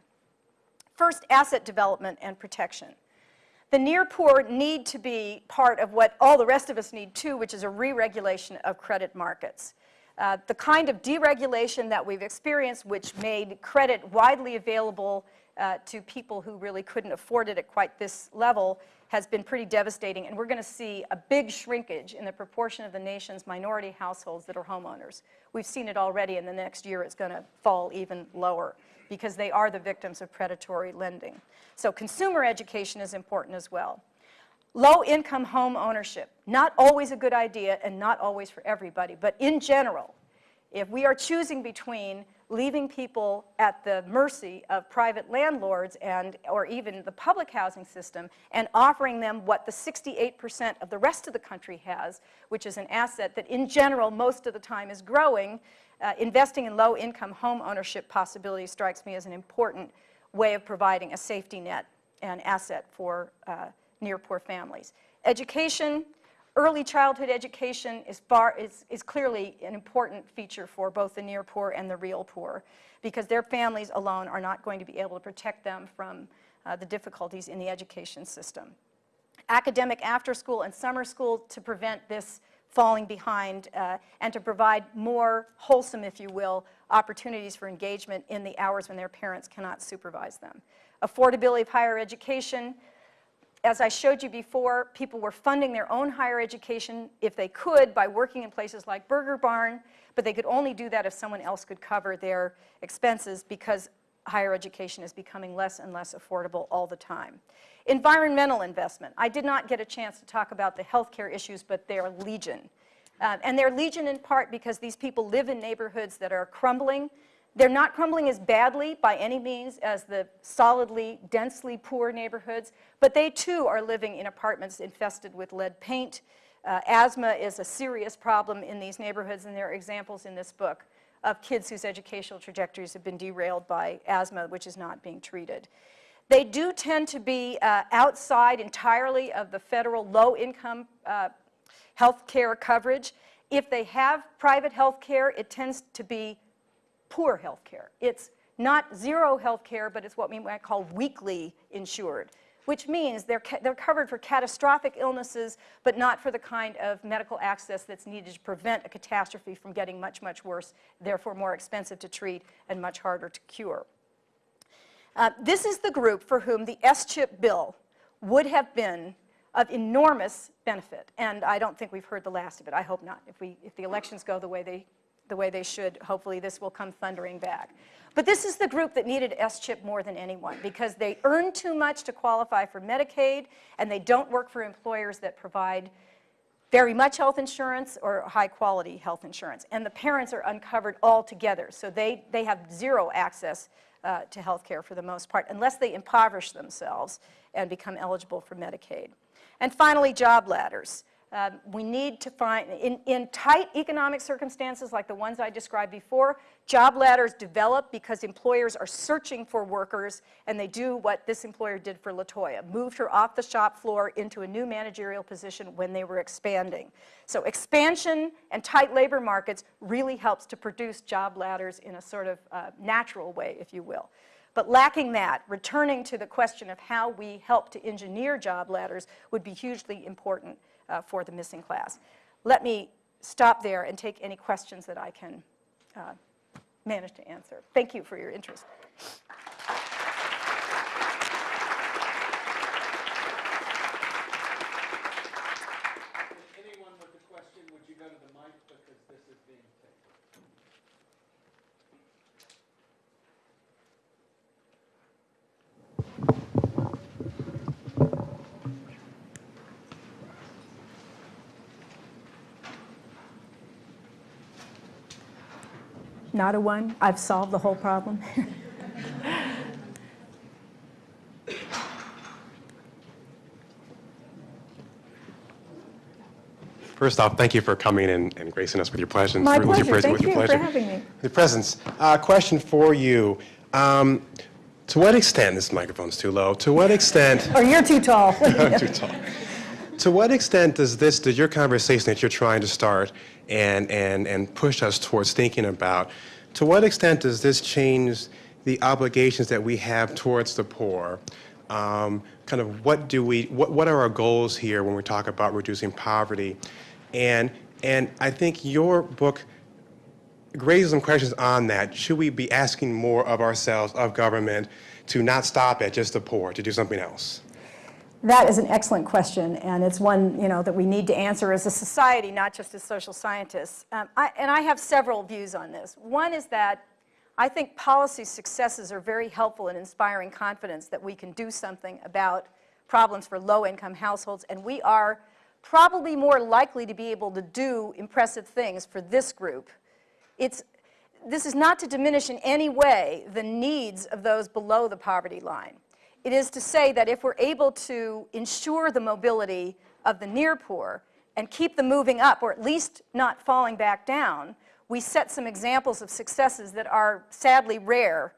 First, asset development and protection. The near poor need to be part of what all the rest of us need too, which is a re-regulation of credit markets. Uh, the kind of deregulation that we've experienced, which made credit widely available uh, to people who really couldn't afford it at quite this level has been pretty devastating. And we're going to see a big shrinkage in the proportion of the nation's minority households that are homeowners. We've seen it already, and the next year it's going to fall even lower because they are the victims of predatory lending. So consumer education is important as well. Low-income home ownership, not always a good idea and not always for everybody, but in general, if we are choosing between leaving people at the mercy of private landlords and or even the public housing system and offering them what the 68% of the rest of the country has, which is an asset that in general most of the time is growing, uh, investing in low income home ownership possibilities strikes me as an important way of providing a safety net and asset for uh, near poor families. Education, Early childhood education is, far, is, is clearly an important feature for both the near poor and the real poor because their families alone are not going to be able to protect them from uh, the difficulties in the education system. Academic after school and summer school to prevent this falling behind uh, and to provide more wholesome, if you will, opportunities for engagement in the hours when their parents cannot supervise them. Affordability of higher education, as I showed you before, people were funding their own higher education if they could by working in places like Burger Barn, but they could only do that if someone else could cover their expenses because higher education is becoming less and less affordable all the time. Environmental investment. I did not get a chance to talk about the healthcare issues, but they're legion. Uh, and they're legion in part because these people live in neighborhoods that are crumbling they're not crumbling as badly by any means as the solidly, densely poor neighborhoods, but they too are living in apartments infested with lead paint. Uh, asthma is a serious problem in these neighborhoods, and there are examples in this book of kids whose educational trajectories have been derailed by asthma, which is not being treated. They do tend to be uh, outside entirely of the federal low-income uh, health care coverage. If they have private health care, it tends to be poor health care. It's not zero health care, but it's what we might call weakly insured, which means they're, they're covered for catastrophic illnesses, but not for the kind of medical access that's needed to prevent a catastrophe from getting much, much worse, therefore more expensive to treat and much harder to cure. Uh, this is the group for whom the S-chip bill would have been of enormous benefit. And I don't think we've heard the last of it. I hope not. If, we, if the elections go the way they the way they should, hopefully this will come thundering back. But this is the group that needed S-CHIP more than anyone because they earn too much to qualify for Medicaid and they don't work for employers that provide very much health insurance or high quality health insurance. And the parents are uncovered altogether. So they, they have zero access uh, to health care for the most part unless they impoverish themselves and become eligible for Medicaid. And finally, job ladders. Um, we need to find, in, in tight economic circumstances like the ones I described before, job ladders develop because employers are searching for workers and they do what this employer did for Latoya, moved her off the shop floor into a new managerial position when they were expanding. So expansion and tight labor markets really helps to produce job ladders in a sort of uh, natural way, if you will. But lacking that, returning to the question of how we help to engineer job ladders would be hugely important uh, for the missing class. Let me stop there and take any questions that I can uh, manage to answer. Thank you for your interest. Anyone with a question, would you go to the mic because this is being taped? Not a one? I've solved the whole problem? [laughs] First off, thank you for coming and, and gracing us with your presence. My your pleasure. pres- Thank with your you for having me. Your presence. Uh, question for you. Um, to what extent, this microphone's too low, to what extent, Or you're too tall. [laughs] I'm too tall. To what extent does this, does your conversation that you're trying to start and, and, and push us towards thinking about, to what extent does this change the obligations that we have towards the poor? Um, kind of what do we, what, what are our goals here when we talk about reducing poverty? And, and I think your book raises some questions on that. Should we be asking more of ourselves, of government, to not stop at just the poor, to do something else? That is an excellent question, and it's one you know that we need to answer as a society, not just as social scientists. Um, I, and I have several views on this. One is that I think policy successes are very helpful in inspiring confidence that we can do something about problems for low-income households, and we are probably more likely to be able to do impressive things for this group. It's, this is not to diminish in any way the needs of those below the poverty line. It is to say that if we're able to ensure the mobility of the near poor and keep them moving up, or at least not falling back down, we set some examples of successes that are sadly rare.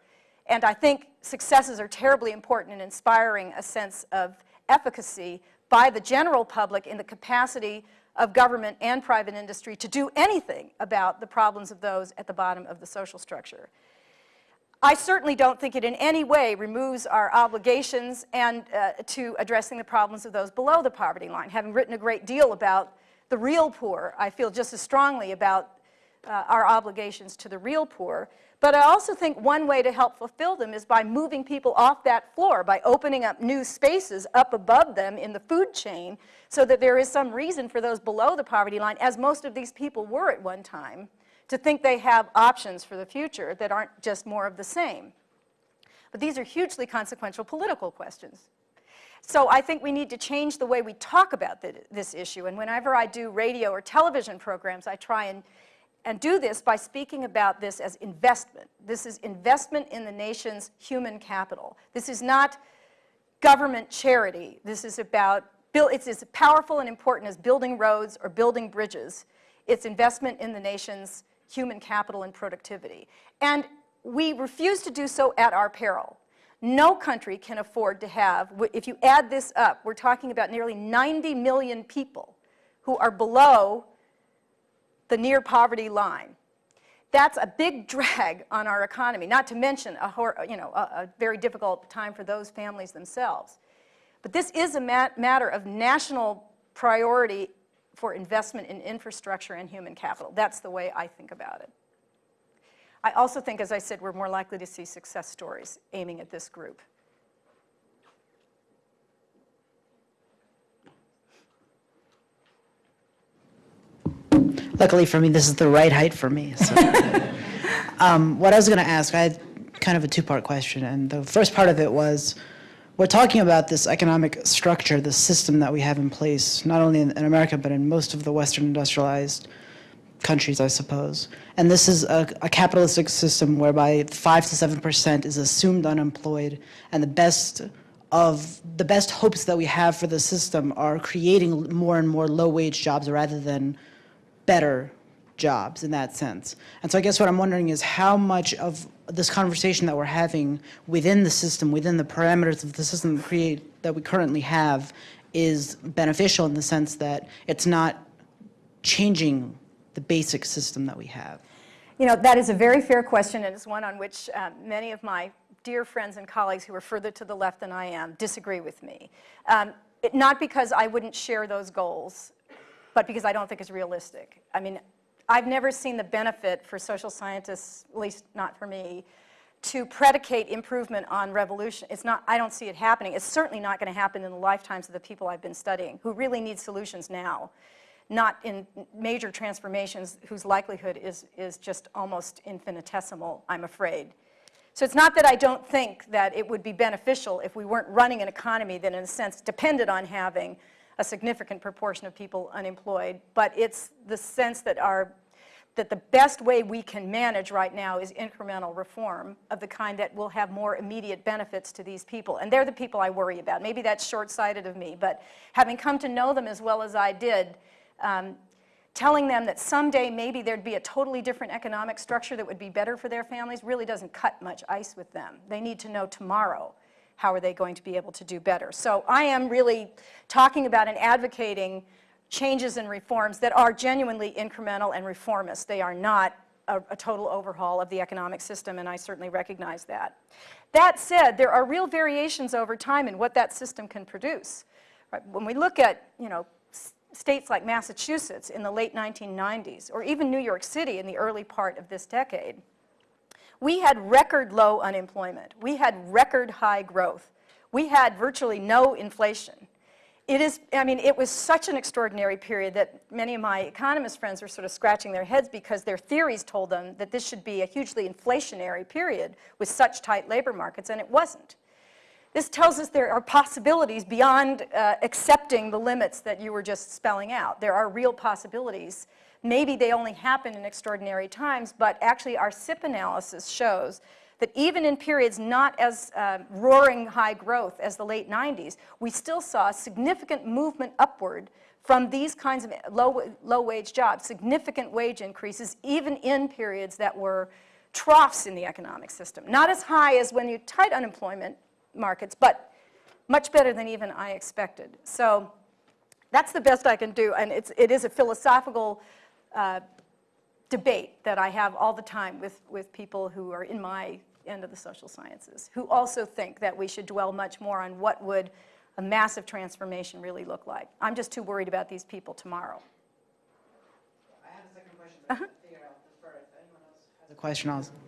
And I think successes are terribly important in inspiring a sense of efficacy by the general public in the capacity of government and private industry to do anything about the problems of those at the bottom of the social structure. I certainly don't think it in any way removes our obligations and uh, to addressing the problems of those below the poverty line. Having written a great deal about the real poor, I feel just as strongly about uh, our obligations to the real poor. But I also think one way to help fulfill them is by moving people off that floor, by opening up new spaces up above them in the food chain so that there is some reason for those below the poverty line, as most of these people were at one time, to think they have options for the future that aren't just more of the same. But these are hugely consequential political questions. So I think we need to change the way we talk about th this issue. And whenever I do radio or television programs, I try and, and do this by speaking about this as investment. This is investment in the nation's human capital. This is not government charity. This is about, it's as powerful and important as building roads or building bridges. It's investment in the nation's human capital and productivity. And we refuse to do so at our peril. No country can afford to have, if you add this up, we're talking about nearly 90 million people who are below the near poverty line. That's a big [laughs] drag on our economy, not to mention a, you know, a, a very difficult time for those families themselves. But this is a mat matter of national priority for investment in infrastructure and human capital. That's the way I think about it. I also think, as I said, we're more likely to see success stories aiming at this group. Luckily for me, this is the right height for me. So. [laughs] um, what I was going to ask, I had kind of a two-part question, and the first part of it was, we're talking about this economic structure, the system that we have in place, not only in, in America, but in most of the Western industrialized countries, I suppose. And this is a, a capitalistic system whereby 5 to 7% is assumed unemployed, and the best of the best hopes that we have for the system are creating more and more low-wage jobs rather than better jobs in that sense. And so I guess what I'm wondering is how much of this conversation that we're having within the system, within the parameters of the system create, that we currently have is beneficial in the sense that it's not changing the basic system that we have. You know, that is a very fair question, and it's one on which uh, many of my dear friends and colleagues who are further to the left than I am disagree with me. Um, it, not because I wouldn't share those goals, but because I don't think it's realistic. I mean, I've never seen the benefit for social scientists, at least not for me, to predicate improvement on revolution. It's not, I don't see it happening. It's certainly not going to happen in the lifetimes of the people I've been studying who really need solutions now, not in major transformations whose likelihood is, is just almost infinitesimal, I'm afraid. So it's not that I don't think that it would be beneficial if we weren't running an economy that in a sense depended on having a significant proportion of people unemployed, but it's the sense that our that the best way we can manage right now is incremental reform of the kind that will have more immediate benefits to these people. And they're the people I worry about. Maybe that's short-sighted of me, but having come to know them as well as I did, um, telling them that someday maybe there'd be a totally different economic structure that would be better for their families really doesn't cut much ice with them. They need to know tomorrow how are they going to be able to do better. So I am really talking about and advocating changes and reforms that are genuinely incremental and reformist. They are not a, a, total overhaul of the economic system, and I certainly recognize that. That said, there are real variations over time in what that system can produce. Right? When we look at, you know, states like Massachusetts in the late 1990s, or even New York City in the early part of this decade, we had record low unemployment. We had record high growth. We had virtually no inflation. It is, I mean, it was such an extraordinary period that many of my economist friends were sort of scratching their heads because their theories told them that this should be a hugely inflationary period with such tight labor markets, and it wasn't. This tells us there are possibilities beyond uh, accepting the limits that you were just spelling out. There are real possibilities. Maybe they only happen in extraordinary times, but actually our SIPP analysis shows that even in periods not as uh, roaring high growth as the late 90s, we still saw significant movement upward from these kinds of low, low wage jobs, significant wage increases, even in periods that were troughs in the economic system. Not as high as when you tight unemployment markets, but much better than even I expected. So that's the best I can do, and it's, it is a philosophical uh, debate that I have all the time with, with people who are in my end of the social sciences, who also think that we should dwell much more on what would a massive transformation really look like. I'm just too worried about these people tomorrow. I have a second question, but uh -huh. Figure if anyone else has a question. I'll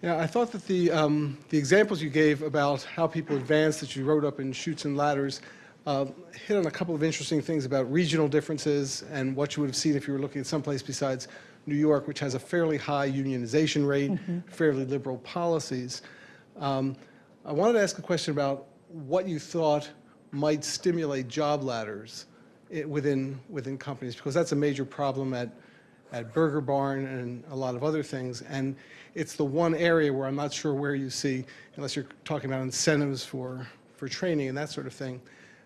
Yeah, I thought that the, um, the examples you gave about how people advance that you wrote up in Chutes and Ladders uh, hit on a couple of interesting things about regional differences and what you would have seen if you were looking at someplace besides New York, which has a fairly high unionization rate, mm -hmm. fairly liberal policies. Um, I wanted to ask a question about what you thought might stimulate job ladders within, within companies, because that's a major problem at at Burger Barn and a lot of other things. And it's the one area where I'm not sure where you see, unless you're talking about incentives for, for training and that sort of thing.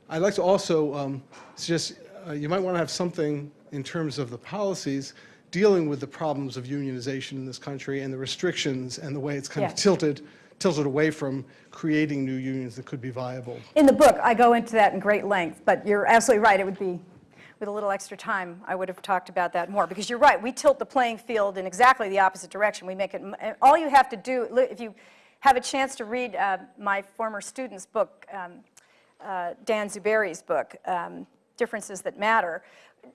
I'd like to also um, suggest uh, you might want to have something in terms of the policies dealing with the problems of unionization in this country and the restrictions and the way it's kind yeah. of tilted tilted away from creating new unions that could be viable. In the book, I go into that in great length, but you're absolutely right. It would be with a little extra time, I would have talked about that more. Because you're right, we tilt the playing field in exactly the opposite direction. We make it, all you have to do, if you have a chance to read uh, my former student's book, um, uh, Dan Zuberi's book, um, Differences That Matter,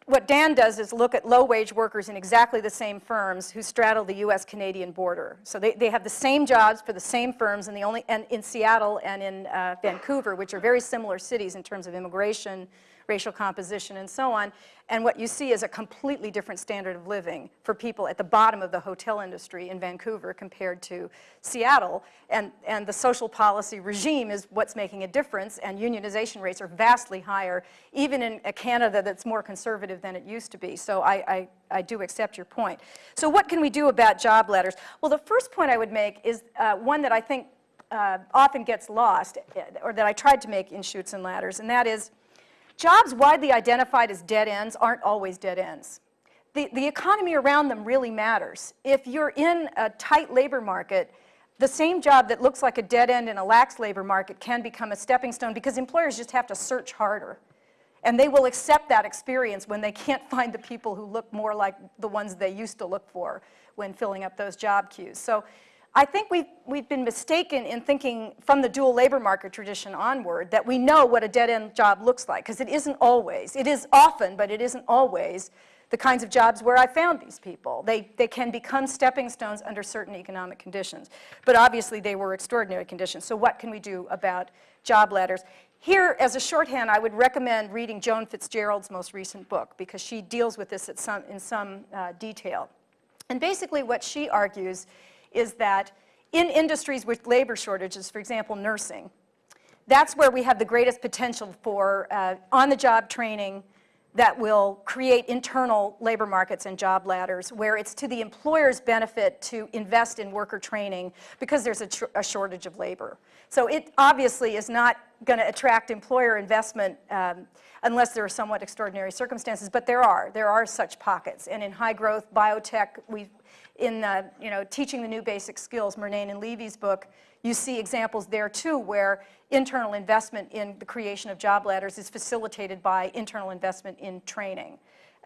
what Dan does is look at low-wage workers in exactly the same firms who straddle the U.S.-Canadian border. So they, they have the same jobs for the same firms, and, the only, and in Seattle and in uh, Vancouver, which are very similar cities in terms of immigration, racial composition, and so on. And what you see is a completely different standard of living for people at the bottom of the hotel industry in Vancouver compared to Seattle. And, and the social policy regime is what's making a difference, and unionization rates are vastly higher, even in a Canada that's more conservative than it used to be. So I, I, I do accept your point. So what can we do about job ladders? Well, the first point I would make is uh, one that I think uh, often gets lost, or that I tried to make in Chutes and Ladders, and that is Jobs widely identified as dead ends aren't always dead ends. The, the economy around them really matters. If you're in a tight labor market, the same job that looks like a dead end in a lax labor market can become a stepping stone because employers just have to search harder. And they will accept that experience when they can't [laughs] find the people who look more like the ones they used to look for when filling up those job queues. So I think we've, we've been mistaken in thinking from the dual labor market tradition onward that we know what a dead-end job looks like, because it isn't always. It is often, but it isn't always the kinds of jobs where I found these people. They, they can become stepping stones under certain economic conditions. But obviously, they were extraordinary conditions. So what can we do about job ladders? Here, as a shorthand, I would recommend reading Joan Fitzgerald's most recent book, because she deals with this some, in some uh, detail. And basically, what she argues is that in industries with labor shortages, for example, nursing, that's where we have the greatest potential for uh, on-the-job training that will create internal labor markets and job ladders where it's to the employer's benefit to invest in worker training because there's a, a shortage of labor. So it obviously is not going to attract employer investment um, unless there are somewhat extraordinary circumstances, but there are. There are such pockets. And in high growth biotech, we in uh, you know, Teaching the New Basic Skills, Murnane and Levy's book, you see examples there too where internal investment in the creation of job ladders is facilitated by internal investment in training.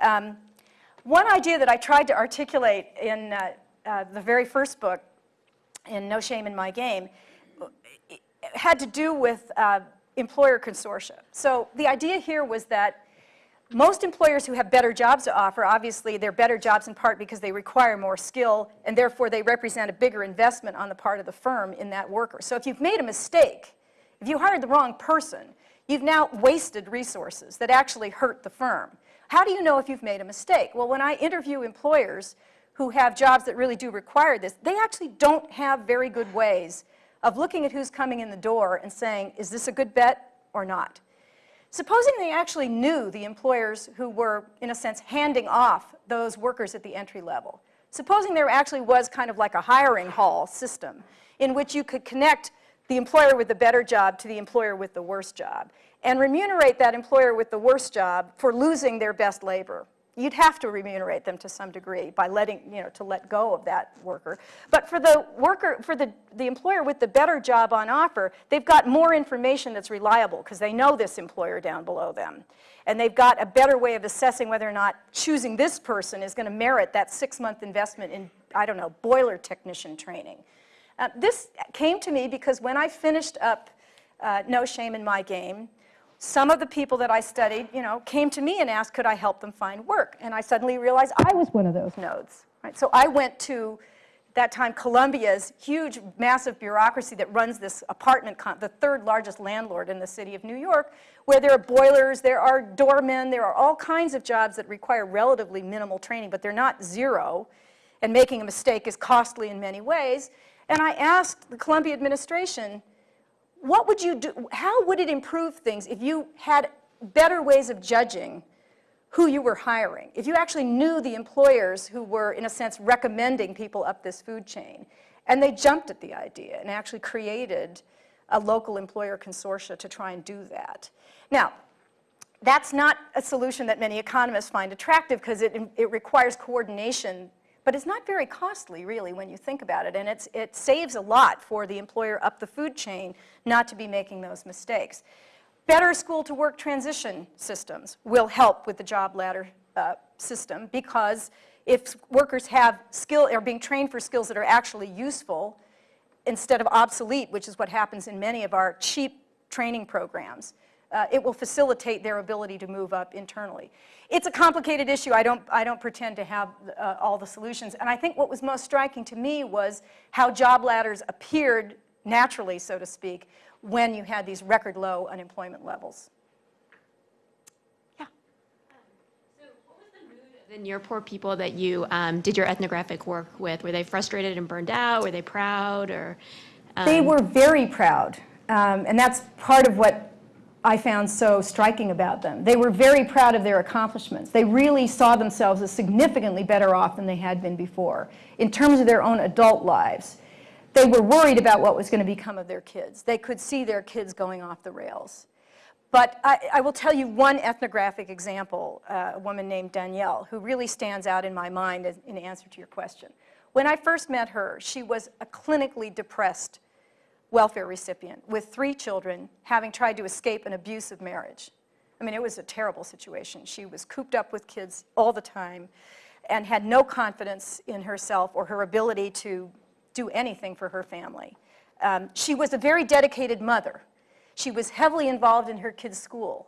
Um, one idea that I tried to articulate in uh, uh, the very first book, in No Shame in My Game, had to do with uh, employer consortia. So the idea here was that most employers who have better jobs to offer, obviously they're better jobs in part because they require more skill and therefore they represent a bigger investment on the part of the firm in that worker. So if you've made a mistake, if you hired the wrong person, you've now wasted resources that actually hurt the firm. How do you know if you've made a mistake? Well, when I interview employers who have jobs that really do require this, they actually don't have very good ways of looking at who's coming in the door and saying, is this a good bet or not? Supposing they actually knew the employers who were, in a sense, handing off those workers at the entry level. Supposing there actually was kind of like a hiring hall system in which you could connect the employer with the better job to the employer with the worst job and remunerate that employer with the worst job for losing their best labor you'd have to remunerate them to some degree by letting, you know, to let go of that worker. But for the worker, for the, the employer with the better job on offer, they've got more information that's reliable because they know this employer down below them. And they've got a better way of assessing whether or not choosing this person is going to merit that six-month investment in, I don't know, boiler technician training. Uh, this came to me because when I finished up uh, No Shame in My Game, some of the people that I studied, you know, came to me and asked, could I help them find work? And I suddenly realized I was one of those nodes. Right? So I went to, that time, Columbia's huge, massive bureaucracy that runs this apartment, the third largest landlord in the city of New York, where there are boilers, there are doormen, there are all kinds of jobs that require relatively minimal training, but they're not zero, and making a mistake is costly in many ways. And I asked the Columbia administration, what would you do, how would it improve things if you had better ways of judging who you were hiring? If you actually knew the employers who were, in a sense, recommending people up this food chain, and they jumped at the idea and actually created a local employer consortia to try and do that. Now, that's not a solution that many economists find attractive because it, it requires coordination but it's not very costly, really, when you think about it. And it's, it saves a lot for the employer up the food chain not to be making those mistakes. Better school-to-work transition systems will help with the job ladder uh, system because if workers have skill, are being trained for skills that are actually useful instead of obsolete, which is what happens in many of our cheap training programs, uh, it will facilitate their ability to move up internally. It's a complicated issue. I don't, I don't pretend to have uh, all the solutions. And I think what was most striking to me was how job ladders appeared naturally, so to speak, when you had these record low unemployment levels. Yeah. Then your poor people that you um, did your ethnographic work with, were they frustrated and burned out? Were they proud or? Um, They were very proud. Um, and that's part of what I found so striking about them. They were very proud of their accomplishments. They really saw themselves as significantly better off than they had been before in terms of their own adult lives. They were worried about what was going to become of their kids. They could see their kids going off the rails. But I, I will tell you one ethnographic example, uh, a woman named Danielle, who really stands out in my mind as, in answer to your question. When I first met her, she was a clinically depressed welfare recipient with three children having tried to escape an abusive marriage. I mean, it was a terrible situation. She was cooped up with kids all the time and had no confidence in herself or her ability to do anything for her family. Um, She was a very dedicated mother. She was heavily involved in her kids' school.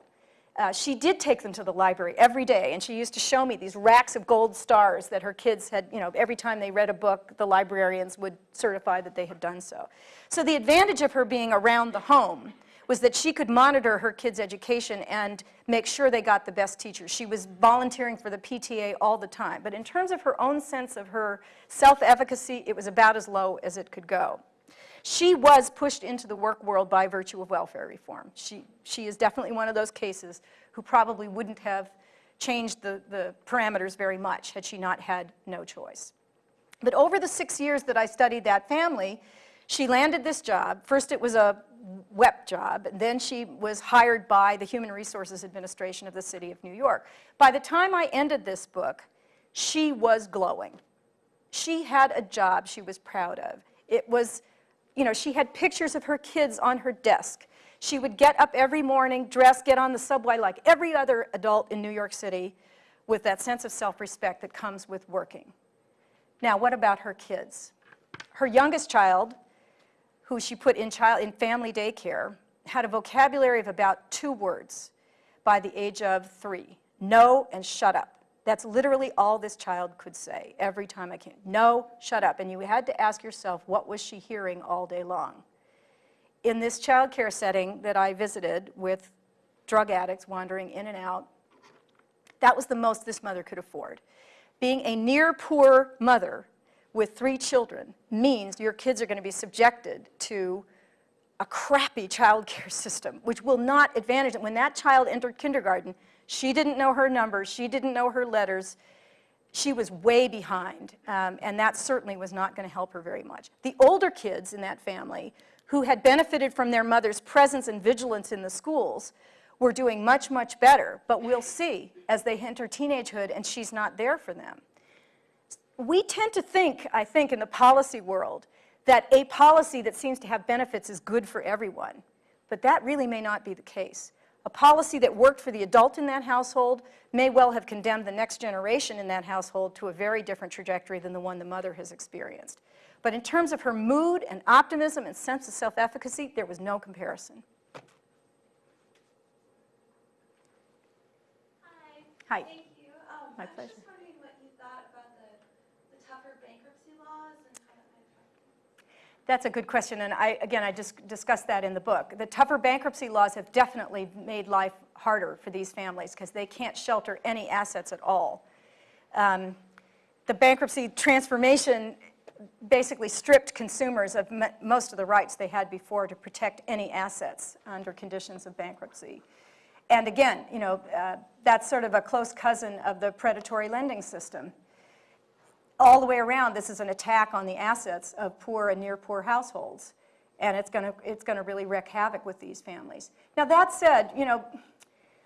Uh, She did take them to the library every day, and she used to show me these racks of gold stars that her kids had, you know, every time they read a book, the librarians would certify that they had done so. So the advantage of her being around the home was that she could monitor her kids' education and make sure they got the best teachers. She was volunteering for the PTA all the time. But in terms of her own sense of her self-efficacy, it was about as low as it could go. She was pushed into the work world by virtue of welfare reform. She, she is definitely one of those cases who probably wouldn't have changed the, the parameters very much had she not had no choice. But over the six years that I studied that family, she landed this job. First, it was a WEP job, and then she was hired by the Human Resources Administration of the City of New York. By the time I ended this book, she was glowing. She had a job she was proud of. It was, you know, she had pictures of her kids on her desk. She would get up every morning, dress, get on the subway like every other adult in New York City with that sense of self-respect that comes with working. Now, what about her kids? Her youngest child, who she put in, child, in family daycare, had a vocabulary of about two words by the age of three, no and shut up. That's literally all this child could say every time I came. No, shut up. And you had to ask yourself, what was she hearing all day long? In this child care setting that I visited with drug addicts wandering in and out, that was the most this mother could afford. Being a near poor mother with three children means your kids are going to be subjected to a crappy [laughs] child care system, which will not advantage them. When that child entered kindergarten, she didn't know her numbers, she didn't know her letters, she was way behind, um, and that certainly was not going to help her very much. The older kids in that family, who had benefited from their mother's presence and vigilance in the schools, were doing much, much better, but we'll see as they enter teenagehood and she's not there for them we tend to think, I think, in the policy world, that a policy that seems to have benefits is good for everyone. But that really may not be the case. A policy that worked for the adult in that household may well have condemned the next generation in that household to a very different trajectory than the one the mother has experienced. But in terms of her mood and optimism and sense of self-efficacy, there was no comparison. Hi. Hi. Thank you. Um, My pleasure. just wondering what you thought about the, the tougher bankruptcy laws and how that might affect you. That's a good question, and I, again, I just discussed that in the book. The tougher bankruptcy laws have definitely made life harder for these families because they can't shelter any assets at all. Um, the bankruptcy transformation basically stripped consumers of most of the rights they had before to protect any assets under conditions of bankruptcy. And again, you know, uh, that's sort of a close cousin of the predatory lending system all the way around, this is an attack on the assets of poor and near poor households. And it's going to it's going to really wreak havoc with these families. Now, that said, you know,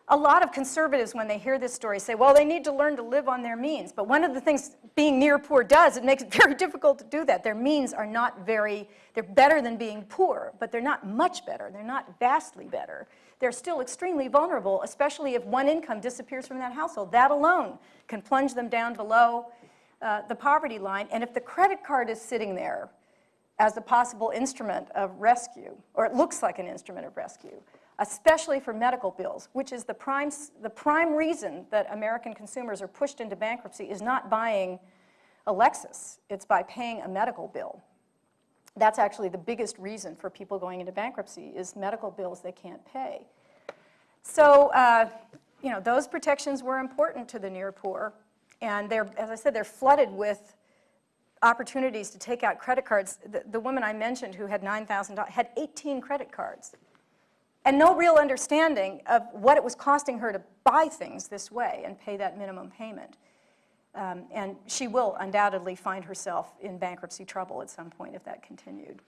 a lot of conservatives, when they hear this story, say, well, they need to learn to live on their means. But one of the things being near poor does, it makes it [laughs] very difficult to do that. Their means are not very, they're better than being poor, but they're not much better. They're not vastly better. They're still extremely vulnerable, especially if one income disappears from that household. That alone can plunge them down below uh, the poverty line. And if the credit card is sitting there as a possible instrument of rescue, or it looks like an instrument of rescue, especially for medical bills, which is the prime, the prime reason that American consumers are pushed into bankruptcy is not buying a Lexus, it's by paying a medical bill. That's actually the biggest reason for people going into bankruptcy is medical bills they can't pay. So, uh, you know, those protections were important to the near poor. And they're, as I said, they're flooded with opportunities to take out credit cards. The, the woman I mentioned who had $9,000 had 18 credit cards and no real understanding of what it was costing her to buy things this way and pay that minimum payment. Um, and she will undoubtedly find herself in bankruptcy trouble at some point if that continued.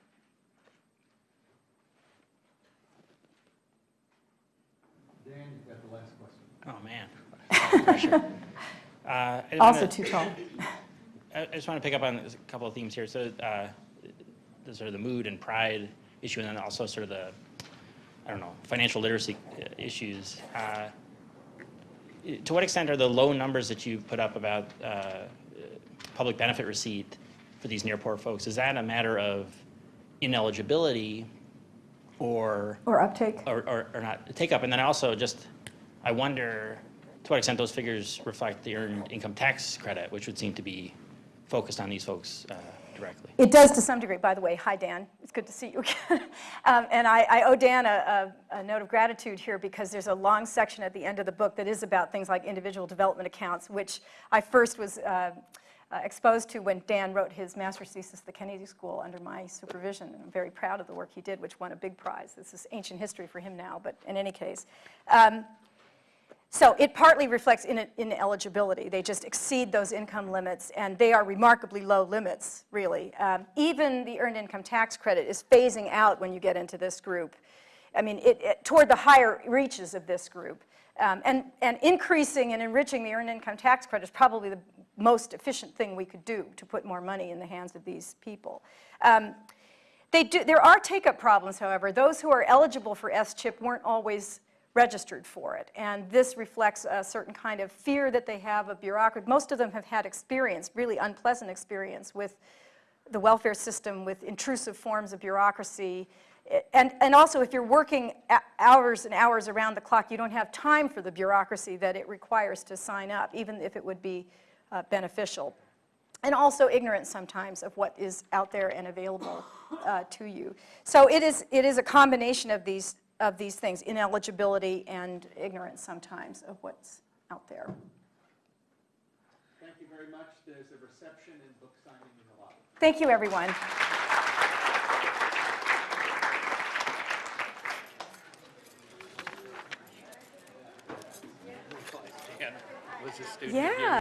Dan, you've got the last question. Oh, man. [laughs] Uh, Also wanna- too tall. [laughs] I I just want to pick up on a couple of themes here. So uh, the sort of the mood and pride issue, and then also sort of the, I don't know, financial literacy uh, issues. Uh, To what extent are the low numbers that you put up about uh, public benefit receipt for these near poor folks, is that a matter of ineligibility or, Or uptake? or, or or not, take up? And then also just, I wonder to what extent those figures reflect the earned income tax credit, which would seem to be focused on these folks uh, directly. It does to some degree, by the way. Hi, Dan. It's good to see you again. [laughs] um, and I, I owe Dan a, a, a note of gratitude here because there's a long section at the end of the book that is about things like individual development accounts, which I first was uh, uh, exposed to when Dan wrote his master's thesis at the Kennedy School under my supervision. And I'm very proud of the work he did, which won a big prize. This is ancient history for him now, but in any case. Um, so it partly reflects in ineligibility. They just exceed those income limits, and they are remarkably low limits, really. Um, even the earned income tax credit is phasing out when you get into this group. I mean, it, it, toward the higher reaches of this group. Um, and, and increasing and enriching the earned income tax credit is probably the most efficient thing we could do to put more money in the hands of these people. Um, they do, there are take-up problems, however. Those who are eligible for S-CHIP weren't always registered for it. And this reflects a certain kind of fear that they have of bureaucracy. Most of them have had experience, really unpleasant experience with the welfare system, with intrusive forms of bureaucracy. And, and also, if you're working hours and hours around the clock, you don't have time for the bureaucracy that it requires to sign up, even if it would be uh, beneficial. And also ignorance sometimes of what is out there and available uh, to you. So it is, it is a combination of these of these things, ineligibility and ignorance sometimes of what's out there. Thank you very much. There's a reception and book signing in the lobby. Thank you, everyone. [laughs] Dan was a student Yeah.